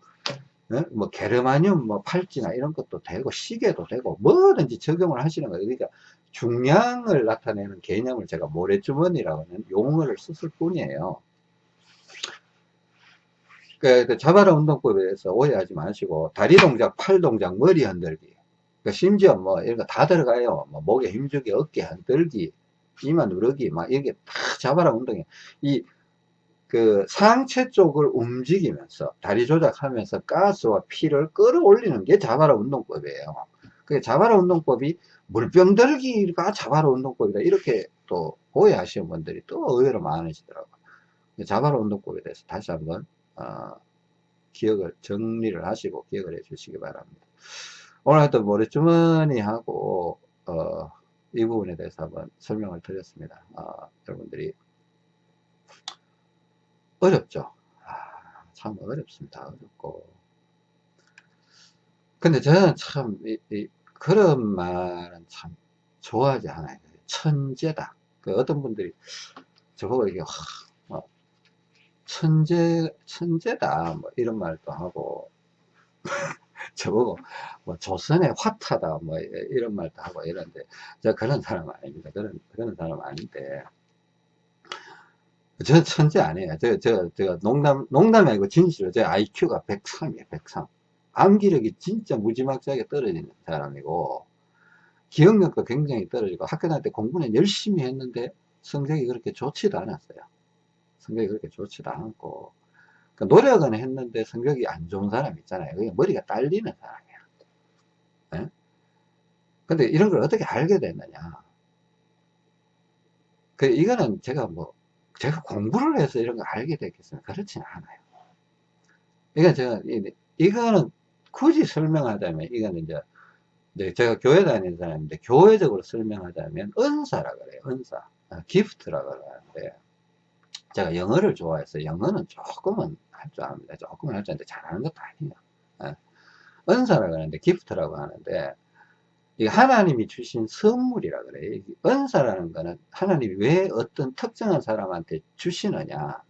네? 뭐 게르마늄 뭐 팔찌나 이런 것도 되고 시계도 되고 뭐든지 적용을 하시는 거예요 그러니까 중량을 나타내는 개념을 제가 모래주머니라고 하는 용어를 썼을 뿐이에요 그, 그 자바라 운동법에 대해서 오해하지 마시고 다리 동작 팔 동작 머리 흔들기 그 심지어 뭐 이런 거 다 들어가요. 뭐 목에 힘주기, 어깨 흔들기, 이마 누르기, 막 이게 다 잡아라 운동이. 이, 그 상체 쪽을 움직이면서 다리 조작하면서 가스와 피를 끌어올리는 게 자바라 운동법이에요. 그 자바라 운동법이 물병 들기가 자바라 운동법이다. 이렇게 또 오해하시는 분들이 또 의외로 많으시더라고요. 자바라 운동법에 대해서 다시 한번, 어, 기억을, 정리를 하시고 기억을 해 주시기 바랍니다. 오늘 하여튼 모래주머니하고 어, 이 부분에 대해서 한번 설명을 드렸습니다. 어, 여러분들이 어렵죠. 아, 참 어렵습니다. 어렵고. 근데 저는 참 이, 이, 그런 말은 참 좋아하지 않아요. 천재다. 그 어떤 분들이 저보고 이게 뭐 천재 천재다 뭐 이런 말도 하고 저보고 뭐 조선의 화타다 뭐 이런 말도 하고 이런데 저 그런 사람 아닙니다. 그런 그런 사람 아닌데 저 천재 아니에요. 저, 저, 저 농담, 농담이 아니고 진실로 제 IQ가 103이에요, 103. 암기력이 진짜 무지막지하게 떨어지는 사람이고, 기억력도 굉장히 떨어지고, 학교 다닐 때 공부는 열심히 했는데, 성적이 그렇게 좋지도 않았어요. 성적이 그렇게 좋지도 않고, 그 노력은 했는데 성격이 안 좋은 사람 있잖아요. 그게 머리가 딸리는 사람이야. 네? 근데 이런 걸 어떻게 알게 됐느냐. 그, 이거는 제가 뭐, 제가 공부를 해서 이런 걸 알게 됐겠습니까? 그렇지는 않아요. 이건 제가, 이거는 굳이 설명하자면, 이거는 이제, 이제 제가 교회 다니는 사람인데, 교회적으로 설명하자면, 은사라 그래요. 은사. 아, 기프트라고 하는데, 제가 영어를 좋아해서 영어는 조금은 할 줄 압니다. 조금은 할 줄 아는데 잘하는 것도 아니에요. 예. 은사라고 하는데 기프트라고 하는데 이 하나님이 주신 선물이라 그래요. 은사라는 거는 하나님이 왜 어떤 특정한 사람한테 주시느냐.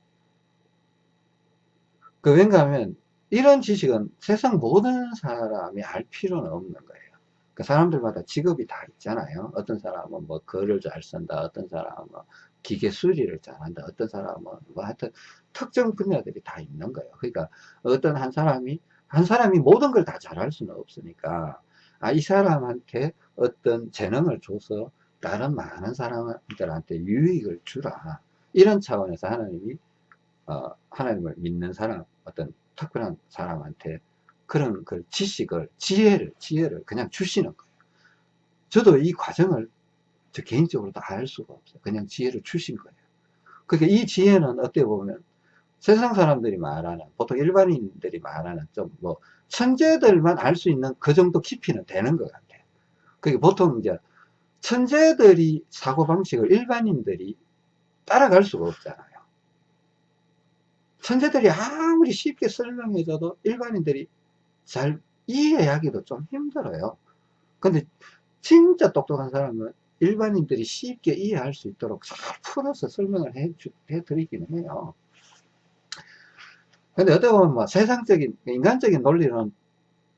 그 왠가 하면 이런 지식은 세상 모든 사람이 알 필요는 없는 거예요. 그 사람들마다 직업이 다 있잖아요. 어떤 사람은 뭐 글을 잘 쓴다. 어떤 사람은 뭐 기계 수리를 잘한다. 어떤 사람은 뭐 하여튼 특정 분야들이 다 있는 거예요. 그러니까 어떤 한 사람이 한 사람이 모든 걸 다 잘할 수는 없으니까 아, 이 사람한테 어떤 재능을 줘서 다른 많은 사람들한테 유익을 주라. 이런 차원에서 하나님이 어, 하나님을 믿는 사람, 어떤 특별한 사람한테 그런 그 지식을, 지혜를, 지혜를 그냥 주시는 거예요. 저도 이 과정을 저 개인적으로도 알 수가 없어요. 그냥 지혜를 주신 거예요. 그러니까 이 지혜는 어떻게 보면 세상 사람들이 말하는, 보통 일반인들이 말하는 좀 뭐, 천재들만 알 수 있는 그 정도 깊이는 되는 것 같아요. 그게 보통 이제 천재들이 사고방식을 일반인들이 따라갈 수가 없잖아요. 천재들이 아무리 쉽게 설명해줘도 일반인들이 잘 이해하기도 좀 힘들어요. 근데 진짜 똑똑한 사람은 일반인들이 쉽게 이해할 수 있도록 잘 풀어서 설명을 해, 해드리기는 해요. 근데 어떻게 보면 뭐 세상적인, 인간적인 논리는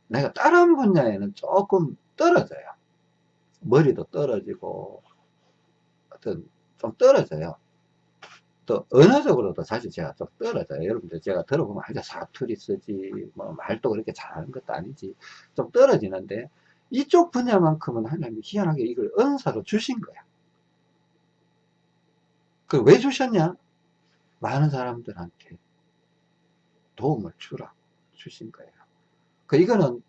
내가 다른 분야에는 조금 떨어져요. 머리도 떨어지고, 어떤, 좀 떨어져요. 또, 언어적으로도 사실 제가 좀 떨어져요. 여러분들 제가 들어보면, 아주 사투리 쓰지, 뭐, 말도 그렇게 잘하는 것도 아니지. 좀 떨어지는데, 이쪽 분야만큼은 하나님이 희한하게 이걸 은사로 주신 거야. 그 왜 주셨냐? 많은 사람들한테 도움을 주라 주신 거예요. 그 이거는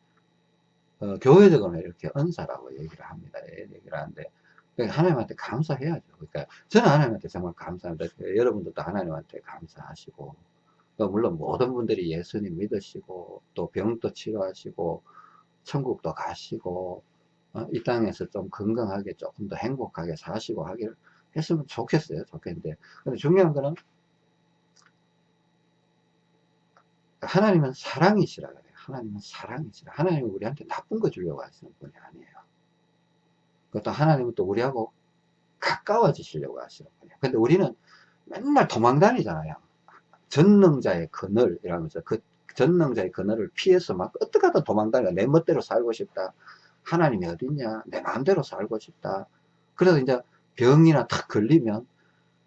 어, 교회적으로 이렇게 은사라고 얘기를 합니다. 예, 얘기를 하는데 그러니까 하나님한테 감사해야죠. 그러니까 저는 하나님한테 정말 감사합니다. 여러분들도 하나님한테 감사하시고 물론 모든 분들이 예수님 믿으시고 또 병도 치료하시고 천국도 가시고 어, 이 땅에서 좀 건강하게 조금 더 행복하게 사시고 하길 했으면 좋겠어요. 좋겠는데 근데 중요한 거는 하나님은 사랑이시라 그래요. 하나님은 사랑이시라. 하나님은 우리한테 나쁜 거 주려고 하시는 분이 아니에요. 그것도 하나님은 또 우리하고 가까워지시려고 하시는 분이에요. 근데 우리는 맨날 도망 다니잖아요. 전능자의 그늘 이라면서 그 전능자의 그늘을 피해서 막 어떻게 하다 도망 다니까 내 멋대로 살고 싶다. 하나님이 어딨냐? 내 마음대로 살고 싶다. 그래서 이제 병이나 탁 걸리면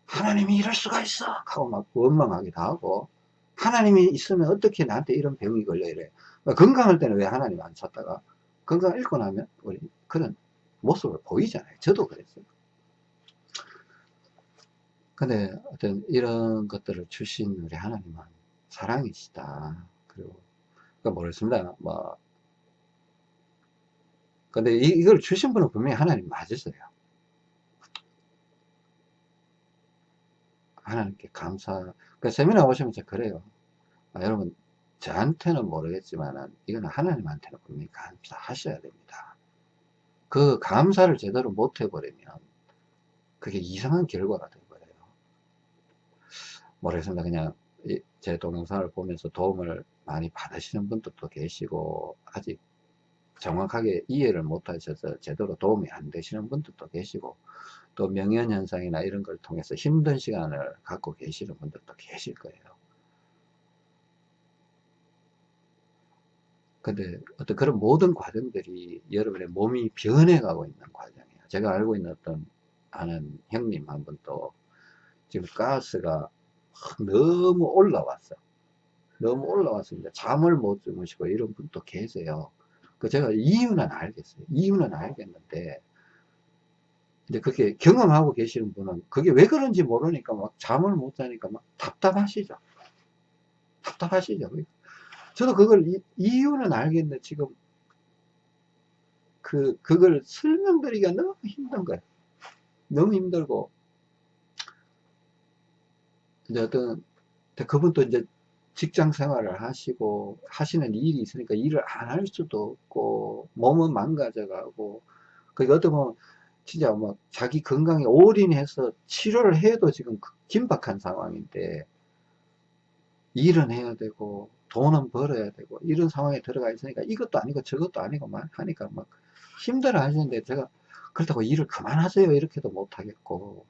하나님이 이럴 수가 있어! 하고 막 원망하기도 하고 하나님이 있으면 어떻게 나한테 이런 병이 걸려 이래 건강할 때는 왜 하나님 안 찾다가 건강 잃고 나면 우리 그런 모습을 보이잖아요 저도 그랬어요 근데 어떤 이런 것들을 주신 우리 하나님은 사랑이시다 그리고 그러니까 모르겠습니다 뭐 근데 이, 이걸 주신 분은 분명히 하나님 맞으세요 하나님께 감사 그 세미나 오시면 제가 그래요. 아, 여러분, 저한테는 모르겠지만, 이건 하나님한테는 분명히 감사하셔야 됩니다. 그 감사를 제대로 못 해버리면, 그게 이상한 결과가 되어버려요. 모르겠습니다. 그냥, 제 동영상을 보면서 도움을 많이 받으시는 분들도 계시고, 아직 정확하게 이해를 못 하셔서 제대로 도움이 안 되시는 분들도 계시고, 또 명현현상이나 이런 걸 통해서 힘든 시간을 갖고 계시는 분들도 계실 거예요. 근데 어떤 그런 모든 과정들이 여러분의 몸이 변해가고 있는 과정이에요. 제가 알고 있는 어떤 아는 형님 한 분도 지금 가스가 너무 올라왔어. 너무 올라왔습니다. 잠을 못 주무시고 이런 분도 계세요. 그 제가 이유는 알겠어요. 이유는 알겠는데 이제 그렇게 경험하고 계시는 분은 그게 왜 그런지 모르니까 막 잠을 못 자니까 막 답답하시죠. 답답하시죠. 저도 그걸 이, 이유는 알겠는데 지금 그 그걸 설명드리기가 너무 힘든 거예요. 너무 힘들고 이제 어떤 그분도 이제 직장 생활을 하시고 하시는 일이 있으니까 일을 안 할 수도 없고 몸은 망가져가고 그게 어떻게 진짜 뭐 자기 건강에 올인해서 치료를 해도 지금 그 긴박한 상황인데 일은 해야 되고 돈은 벌어야 되고 이런 상황에 들어가 있으니까 이것도 아니고 저것도 아니고 막 하니까 막 힘들어 하시는데 제가 그렇다고 일을 그만하세요 이렇게도 못하겠고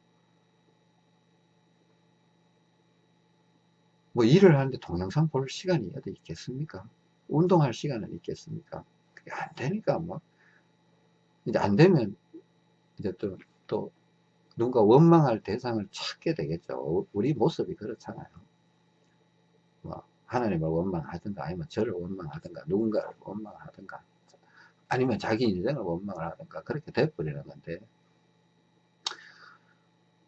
뭐 일을 하는데 동영상 볼 시간이 어디 있겠습니까 운동할 시간은 있겠습니까 그게 안 되니까 뭐 이제 안 되면 이제 또, 또, 누군가 원망할 대상을 찾게 되겠죠. 우리 모습이 그렇잖아요. 뭐 하나님을 원망하든가 아니면 저를 원망하든가 누군가를 원망하든가 아니면 자기 인생을 원망을 하든가 그렇게 돼버리는 건데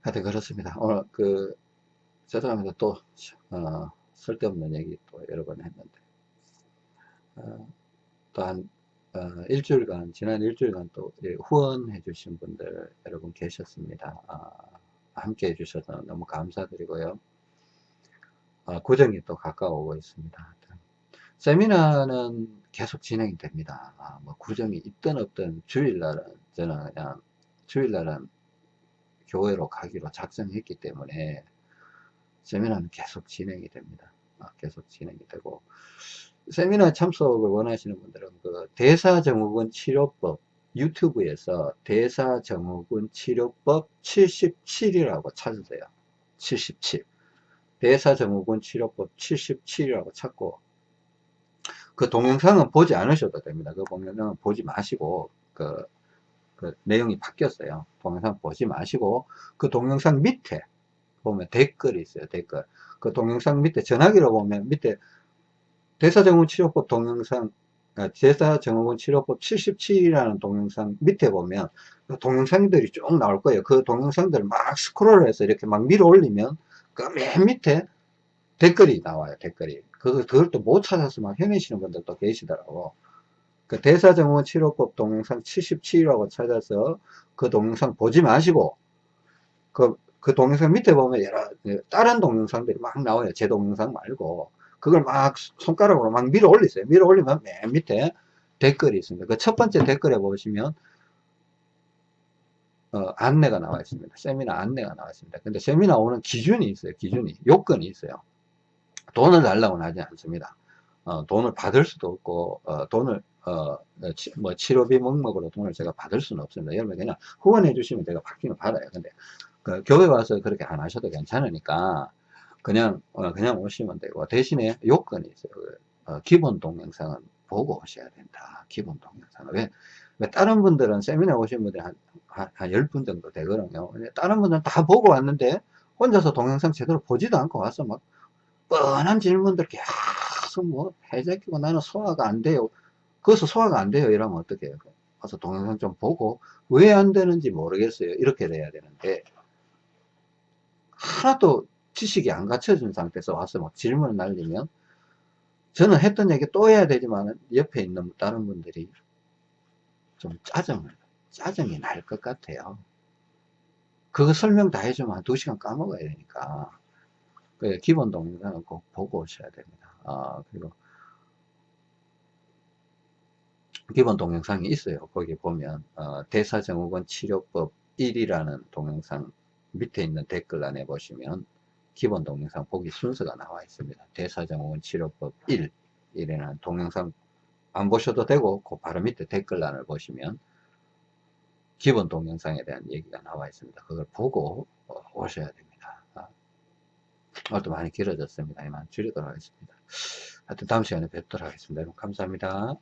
하여튼 그렇습니다. 오늘 그 죄송합니다. 또 어, 쓸데없는 얘기 또 여러 번 했는데 어, 또한 어, 일주일간 지난 일주일간 또 후원해 주신 분들 여러분 계셨습니다. 아, 함께 해 주셔서 너무 감사드리고요. 아, 구정이 또 가까워오고 있습니다. 세미나는 계속 진행이 됩니다. 아, 뭐 구정이 있든 없든 주일날은 저는 그냥 주일날은 교회로 가기로 작정했기 때문에 세미나는 계속 진행이 됩니다. 아, 계속 진행이 되고 세미나 참석을 원하시는 분들은 그 대사증후군 치료법 유튜브에서 대사증후군 치료법 77이라고 찾으세요. 77 대사증후군 치료법 77이라고 찾고 그 동영상은 보지 않으셔도 됩니다. 그 동영상은 보지 마시고 그, 그 내용이 바뀌었어요. 동영상 보지 마시고 그 동영상 밑에 보면 댓글이 있어요. 댓글. 그 동영상 밑에 전화기로 보면 밑에 대사증후군 치료법 동영상 아, 대사증후군 치료법 77이라는 동영상 밑에 보면 그 동영상들이 쭉 나올 거예요. 그 동영상들을 막 스크롤 해서 이렇게 막 밀어 올리면 그 맨 밑에 댓글이 나와요. 댓글이. 그, 그걸 또 못 찾아서 막 헤매시는 분들도 계시더라고. 그 대사증후군 치료법 동영상 77이라고 찾아서 그 동영상 보지 마시고 그, 그 동영상 밑에 보면 여러 다른 동영상들이 막 나와요. 제 동영상 말고 그걸 막 손가락으로 막 밀어 올리세요. 밀어 올리면 맨 밑에 댓글이 있습니다. 그 첫 번째 댓글에 보시면 어, 안내가 나와 있습니다. 세미나 안내가 나와 있습니다. 근데 세미나 오는 기준이 있어요. 기준이 요건이 있어요. 돈을 달라고는 하지 않습니다. 어, 돈을 받을 수도 없고 어, 돈을 어, 치, 뭐 치료비 목목으로 돈을 제가 받을 수는 없습니다. 여러분 그냥 후원해 주시면 제가 받기는 받아요. 근데 그 교회 와서 그렇게 안 하셔도 괜찮으니까 그냥 어, 그냥 오시면 되고 대신에 요건이 있어요. 그, 어, 기본 동영상은 보고 오셔야 된다. 기본 동영상은 왜, 왜 다른 분들은 세미나 오신 분들이 한, 한, 한 10분 정도 되거든요. 다른 분들은 다 보고 왔는데 혼자서 동영상 제대로 보지도 않고 와서 막 뻔한 질문들 계속 뭐 해제키고 나는 소화가 안 돼요. 그것서 소화가 안 돼요. 이러면 어떻게 해요? 가서 동영상 좀 보고 왜 안 되는지 모르겠어요. 이렇게 돼야 되는데 하나도 지식이 안 갖춰진 상태에서 와서 막 질문을 날리면 저는 했던 얘기 또 해야 되지만 옆에 있는 다른 분들이 좀 짜증을 짜증이 날 것 같아요. 그거 설명 다 해주면 한 2시간 까먹어야 되니까. 그 기본 동영상은 꼭 보고 오셔야 됩니다. 아 그리고 기본 동영상이 있어요. 거기 보면 어, 대사증후군 치료법 1이라는 동영상 밑에 있는 댓글란에 보시면 기본 동영상 보기 순서가 나와 있습니다. 대사증후군 치료법 1 이라는 동영상 안 보셔도 되고 그 바로 밑에 댓글란을 보시면 기본 동영상에 대한 얘기가 나와 있습니다. 그걸 보고 어, 오셔야 됩니다. 아, 오늘도 많이 길어졌습니다. 이만 줄이도록 하겠습니다. 하여튼 다음 시간에 뵙도록 하겠습니다. 여러분 감사합니다.